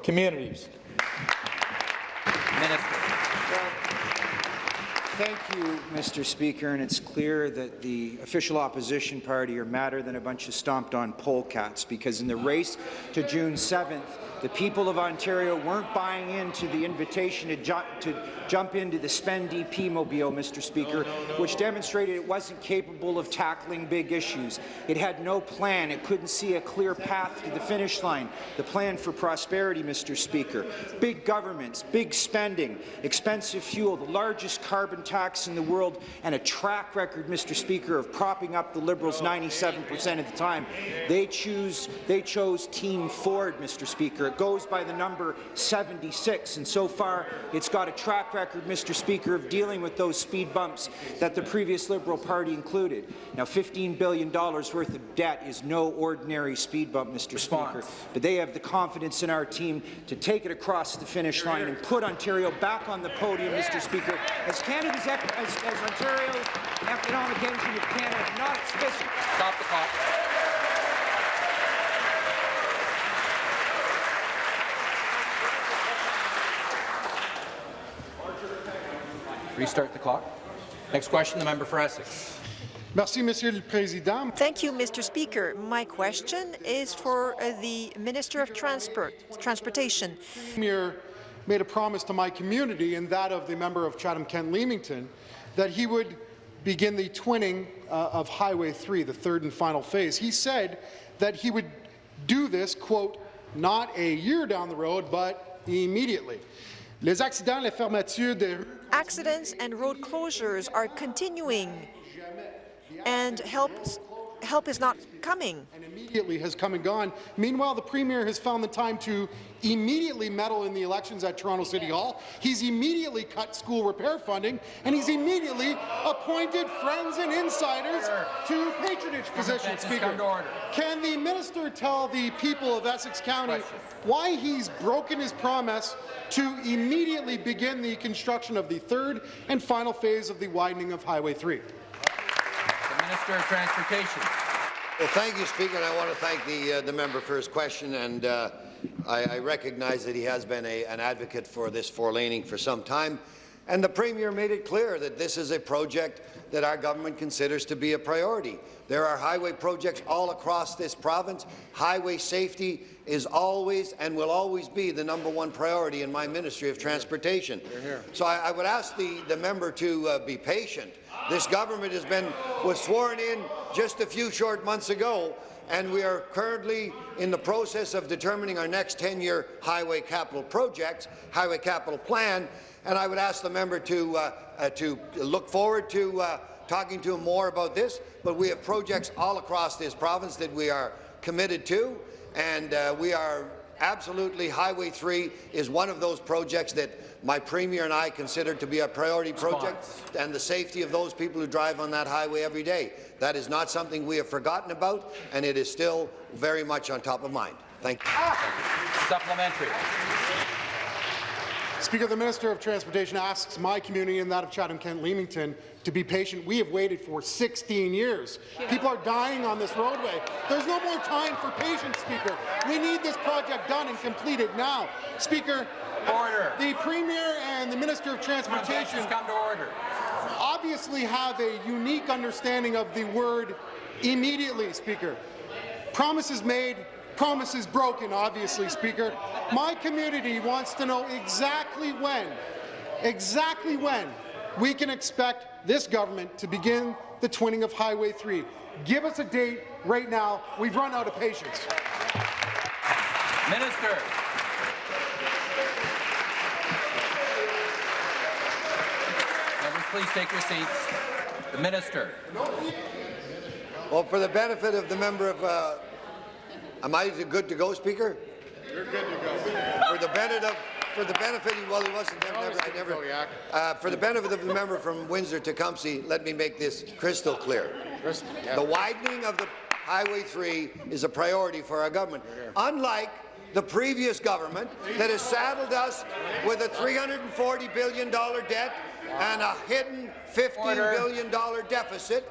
communities? Minister. Thank you, Mr. Speaker, and it's clear that the official opposition party are madder than a bunch of stomped-on polecats, because in the race to June 7th, the people of Ontario weren't buying into the invitation to, ju to jump into the Spend DP mobile, Mr. Speaker, which demonstrated it wasn't capable of tackling big issues. It had no plan. It couldn't see a clear path to the finish line. The plan for prosperity, Mr. Speaker. Big governments, big spending, expensive fuel, the largest carbon tax in the world, and a track record, Mr. Speaker, of propping up the Liberals 97 percent of the time. They choose. They chose Team Ford, Mr. Speaker. It goes by the number 76, and so far it's got a track record, Mr. Speaker, of dealing with those speed bumps that the previous Liberal Party included. Now, $15 billion worth of debt is no ordinary speed bump, Mr. Response. Speaker, but they have the confidence in our team to take it across the finish line and put Ontario back on the podium, Mr. Speaker, as Canada's as, as Ontario's economic engine of Canada, not its fiscal. Stop the clock. Restart the clock. Next question, the member for Essex. Merci, Monsieur le Président. Thank you, Mr. Speaker. My question is for uh, the Minister of Transport, Transportation. Premier made a promise to my community and that of the member of Chatham-Kent Leamington that he would begin the twinning uh, of Highway 3, the third and final phase. He said that he would do this, quote, not a year down the road, but immediately. Les accidents, les fermetures des Accidents and road closures are continuing, and help, help is not coming. And immediately has come and gone. Meanwhile, the Premier has found the time to immediately meddle in the elections at Toronto City Hall. He's immediately cut school repair funding, and he's immediately appointed friends and insiders to patronage positions, Speaker. Can the minister tell the people of Essex County why he's broken his promise to immediately begin the construction of the third and final phase of the widening of Highway 3? Minister of Transportation. Well, thank you, Speaker, and I want to thank the, uh, the member for his question. And uh, I, I, recognize that he has been a, an advocate for this four-laning for some time. And the Premier made it clear that this is a project that our government considers to be a priority. There are highway projects all across this province. Highway safety is always and will always be the number one priority in my Ministry of Transportation. So I, I would ask the, the member to uh, be patient. This government has been was sworn in just a few short months ago, and we are currently in the process of determining our next 10-year highway capital projects, highway capital plan, and I would ask the member to, uh, uh, to look forward to uh, talking to him more about this, but we have projects all across this province that we are committed to, and uh, we are absolutely Highway 3 is one of those projects that my Premier and I consider to be a priority project, Response. and the safety of those people who drive on that highway every day. That is not something we have forgotten about, and it is still very much on top of mind. Thank you. Supplementary. Speaker, the Minister of Transportation asks my community and that of Chatham-Kent Leamington to be patient. We have waited for 16 years. Yeah. People are dying on this roadway. There's no more time for patience, Speaker. We need this project done and completed now. Speaker, order. The Premier and the Minister of Transportation come to order. obviously have a unique understanding of the word immediately, Speaker. Promises made, promises broken, obviously, Speaker. My community wants to know exactly when, exactly when we can expect this government to begin the twinning of Highway 3. Give us a date right now. We've run out of patience. Minister. Members, please take your seats. The Minister. Well, for the benefit of the member of uh, Am I good to go, Speaker? You're good to go. For the benefit of, for the benefit, well, he wasn't never, I never, uh, for the benefit of the member from Windsor-Tecumseh, let me make this crystal clear. The widening of the Highway 3 is a priority for our government. Unlike the previous government that has saddled us with a $340 billion debt and a hidden $15 billion deficit,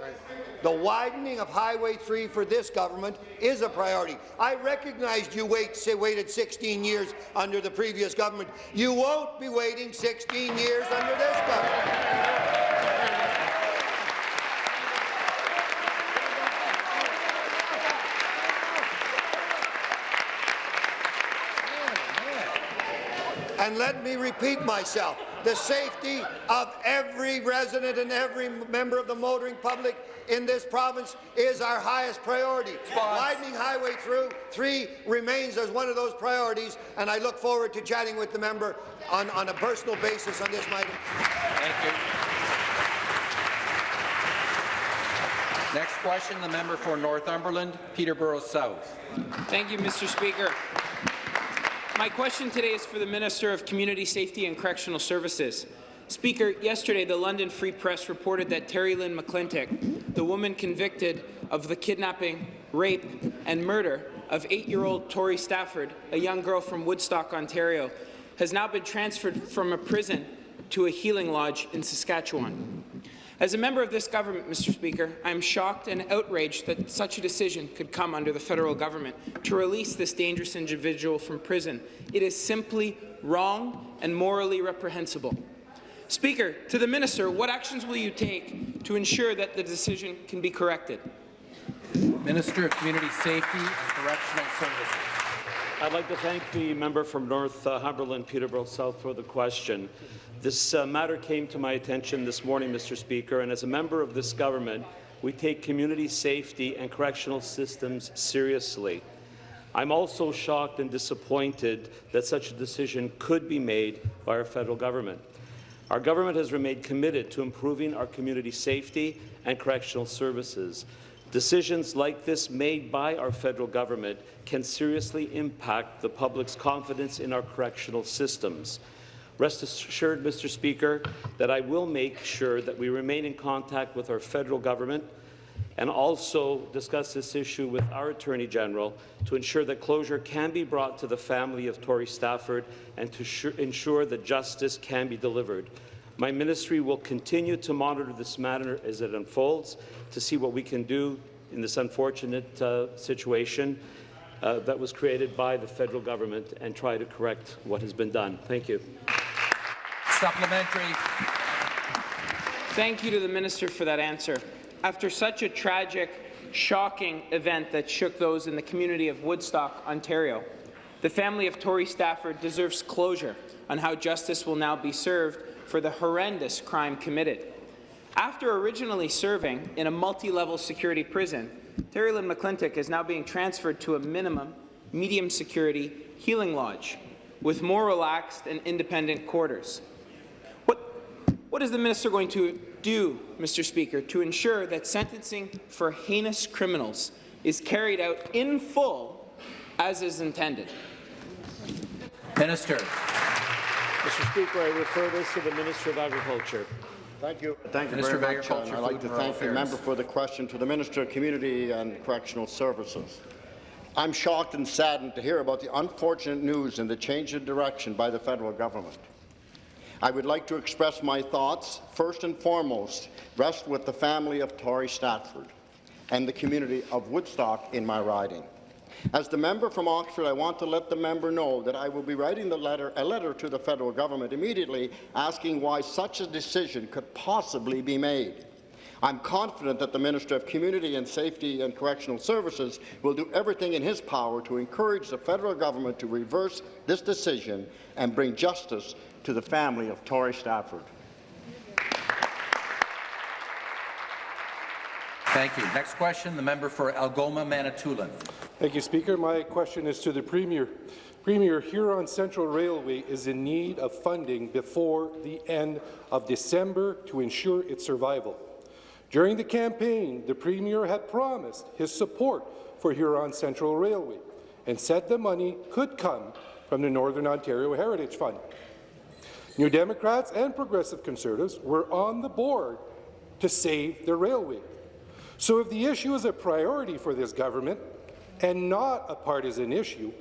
the widening of Highway 3 for this government is a priority. I recognized you wait, say, waited 16 years under the previous government. You won't be waiting 16 years under this government. And let me repeat myself. The safety of every resident and every member of the motoring public in this province is our highest priority. Widening Highway through 3 remains as one of those priorities, and I look forward to chatting with the member on, on a personal basis on this matter. Thank you. Next question, the member for Northumberland, Peterborough South. Thank you, Mr. Speaker. My question today is for the Minister of Community Safety and Correctional Services. Speaker, yesterday the London Free Press reported that Terri-Lynne McClintic, the woman convicted of the kidnapping, rape and murder of eight-year-old Tori Stafford, a young girl from Woodstock, Ontario, has now been transferred from a prison to a healing lodge in Saskatchewan. As a member of this government, Mr. Speaker, I am shocked and outraged that such a decision could come under the federal government to release this dangerous individual from prison. It is simply wrong and morally reprehensible. Speaker, to the minister, what actions will you take to ensure that the decision can be corrected? Minister of Community Safety and Correctional Services. I'd like to thank the member from Northumberland, Peterborough South, for the question. This uh, matter came to my attention this morning, Mr. Speaker, and as a member of this government, we take community safety and correctional systems seriously. I'm also shocked and disappointed that such a decision could be made by our federal government. Our government has remained committed to improving our community safety and correctional services. Decisions like this made by our federal government can seriously impact the public's confidence in our correctional systems. Rest assured, Mr. Speaker, that I will make sure that we remain in contact with our federal government and also discuss this issue with our Attorney General to ensure that closure can be brought to the family of Tori Stafford and to ensure that justice can be delivered. My ministry will continue to monitor this matter as it unfolds to see what we can do in this unfortunate uh, situation uh, that was created by the federal government and try to correct what has been done. Thank you. Supplementary. Thank you to the minister for that answer. After such a tragic, shocking event that shook those in the community of Woodstock, Ontario, the family of Tori Stafford deserves closure on how justice will now be served for the horrendous crime committed. After originally serving in a multi-level security prison, Terri-Lynne McClintic is now being transferred to a minimum, medium security healing lodge with more relaxed and independent quarters. What is the minister going to do, Mr. Speaker, to ensure that sentencing for heinous criminals is carried out in full as is intended? Minister. Mr. Speaker, I refer this to the Minister of Agriculture. Thank you. Thank you Minister very much. Agriculture, and I'd like to and thank the member for the question to the Minister of Community and Correctional Services. I'm shocked and saddened to hear about the unfortunate news and the change in direction by the federal government. I would like to express my thoughts, first and foremost, rest with the family of Tori Stafford and the community of Woodstock in my riding. As the member from Oxford, I want to let the member know that I will be writing letter, a letter to the federal government immediately asking why such a decision could possibly be made. I'm confident that the Minister of Community and Safety and Correctional Services will do everything in his power to encourage the federal government to reverse this decision and bring justice to the family of Tori Stafford. Thank you. Next question, the member for Algoma, Manitoulin. Thank you, Speaker. My question is to the Premier. Premier, Huron Central Railway is in need of funding before the end of December to ensure its survival. During the campaign, the Premier had promised his support for Huron Central Railway. and said the money could come from the Northern Ontario Heritage Fund. New Democrats and Progressive Conservatives were on the board to save the railway. So if the issue is a priority for this government and not a partisan issue,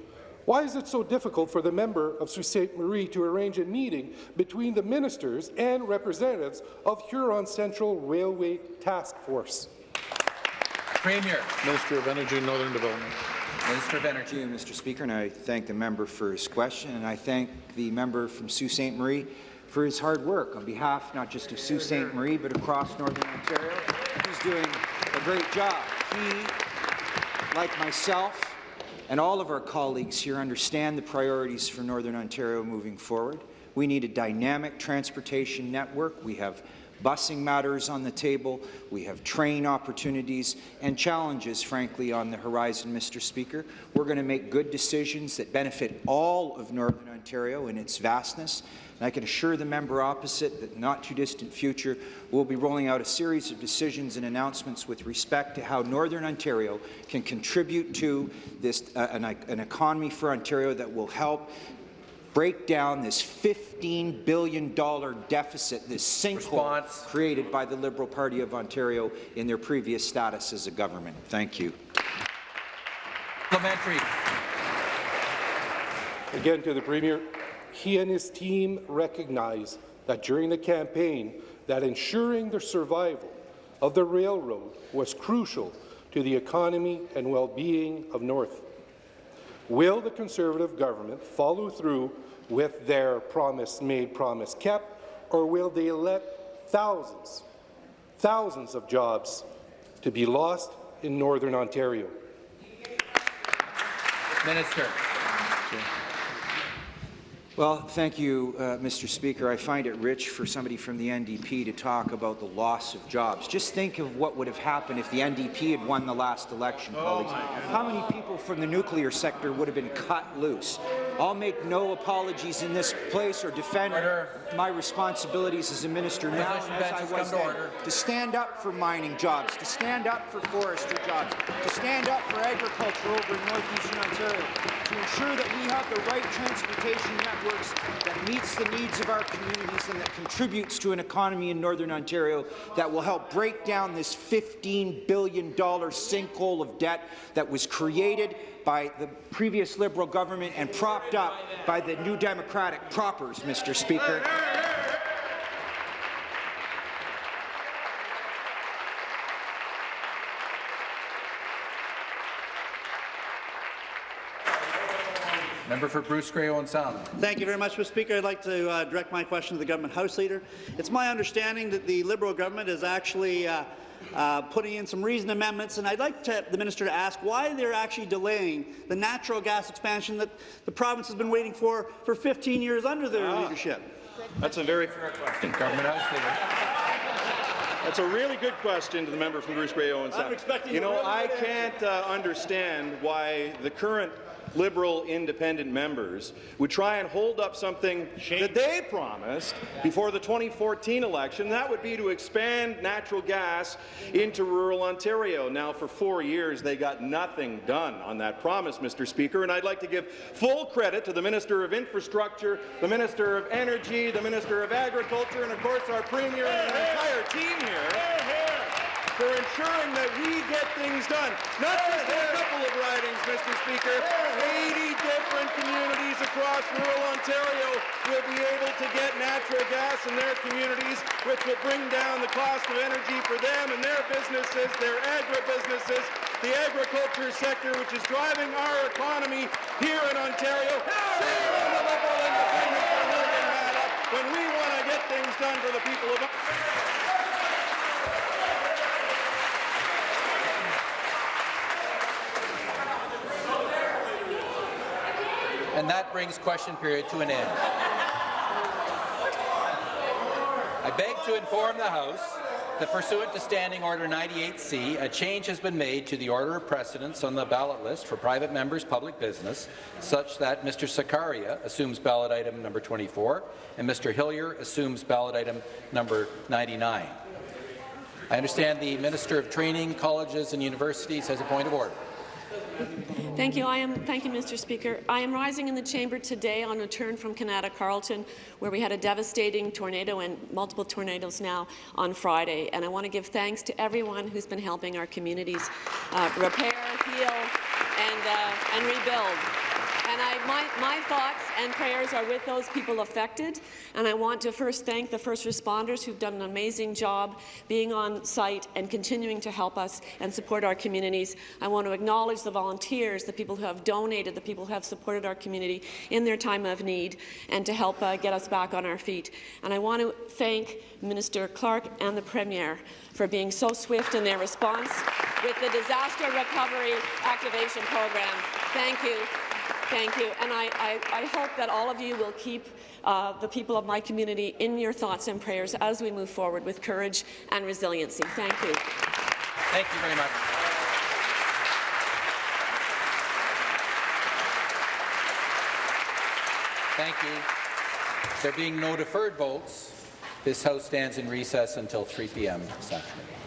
why is it so difficult for the member of Sault Ste. Marie to arrange a meeting between the ministers and representatives of Huron Central Railway Task Force? Premier. Minister of Energy and Northern Development. Minister of Energy. Thank you, Mr. Speaker, and I thank the member for his question, and I thank the member from Sault Ste. Marie for his hard work on behalf not just of Sault Ste. Marie, but across Northern Ontario. He's doing a great job. He, like myself, and all of our colleagues here understand the priorities for Northern Ontario moving forward. We need a dynamic transportation network. We have busing matters on the table. We have train opportunities and challenges, frankly, on the horizon, Mr. Speaker. We're going to make good decisions that benefit all of Northern Ontario in its vastness. And I can assure the member opposite that in the not-too-distant future, we'll be rolling out a series of decisions and announcements with respect to how Northern Ontario can contribute to this, uh, an, an economy for Ontario that will help break down this $15 billion deficit, this sinkhole created by the Liberal Party of Ontario in their previous status as a government. Thank you. Supplementary. Again to the Premier, he and his team recognize that during the campaign that ensuring the survival of the railroad was crucial to the economy and well-being of North. Will the Conservative government follow through with their promise made, promise kept, or will they let thousands, thousands of jobs to be lost in Northern Ontario? Minister. Well, thank you, uh, Mr. Speaker. I find it rich for somebody from the NDP to talk about the loss of jobs. Just think of what would have happened if the NDP had won the last election, oh colleagues. How many people from the nuclear sector would have been cut loose? I'll make no apologies in this place or defend order. my responsibilities as a minister now as I was then, to stand up for mining jobs, to stand up for forestry jobs, to stand up for agriculture over in northeastern Ontario, to ensure that we have the right transportation that meets the needs of our communities and that contributes to an economy in Northern Ontario that will help break down this $15 billion sinkhole of debt that was created by the previous Liberal government and propped up by the New Democratic proppers, Mr. Speaker. Member for Bruce Grey Owen Sound. Thank you very much, Mr. Speaker. I'd like to uh, direct my question to the government House Leader. It's my understanding that the Liberal government is actually uh, uh, putting in some reasoned amendments, and I'd like to, the minister to ask why they're actually delaying the natural gas expansion that the province has been waiting for for 15 years under their ah. leadership. That's a very fair question. Government House Leader. That's a really good question to the member from Bruce Grey Owens. You know, I can't uh, understand why the current Liberal independent members would try and hold up something Shame. that they promised before the 2014 election. That would be to expand natural gas into rural Ontario. Now, for four years, they got nothing done on that promise, Mr. Speaker, and I'd like to give full credit to the Minister of Infrastructure, the Minister of Energy, the Minister of Agriculture, and of course our Premier and our entire team here for ensuring that we get things done. Not just in a couple of ridings, Mr. Speaker. 80 different communities across rural Ontario will be able to get natural gas in their communities, which will bring down the cost of energy for them and their businesses, their agribusinesses, the agriculture sector, which is driving our economy here in Ontario. Shame on the Liberal Independents for holding that up when we want to get things done for the people of And that brings question period to an end. I beg to inform the House that pursuant to Standing Order 98C, a change has been made to the order of precedence on the ballot list for private members' public business, such that Mr. Sarkaria assumes ballot item number 24 and Mr. Hillier assumes ballot item number 99. I understand the Minister of Training, Colleges and Universities has a point of order. Thank you. I am. Thank you, Mr. Speaker. I am rising in the chamber today on return from Kanata-Carleton, where we had a devastating tornado and multiple tornadoes now on Friday. And I want to give thanks to everyone who's been helping our communities uh, repair, heal, and uh, and rebuild. And I, my, my thoughts and prayers are with those people affected. And I want to first thank the first responders who've done an amazing job being on site and continuing to help us and support our communities. I want to acknowledge the volunteers, the people who have donated, the people who have supported our community in their time of need and to help uh, get us back on our feet. And I want to thank Minister Clark and the Premier for being so swift in their response with the Disaster Recovery Activation Program. Thank you. Thank you. And I, I, I hope that all of you will keep uh, the people of my community in your thoughts and prayers as we move forward with courage and resiliency. Thank you. Thank you very much. Thank you. There being no deferred votes, this House stands in recess until 3 p.m. this afternoon.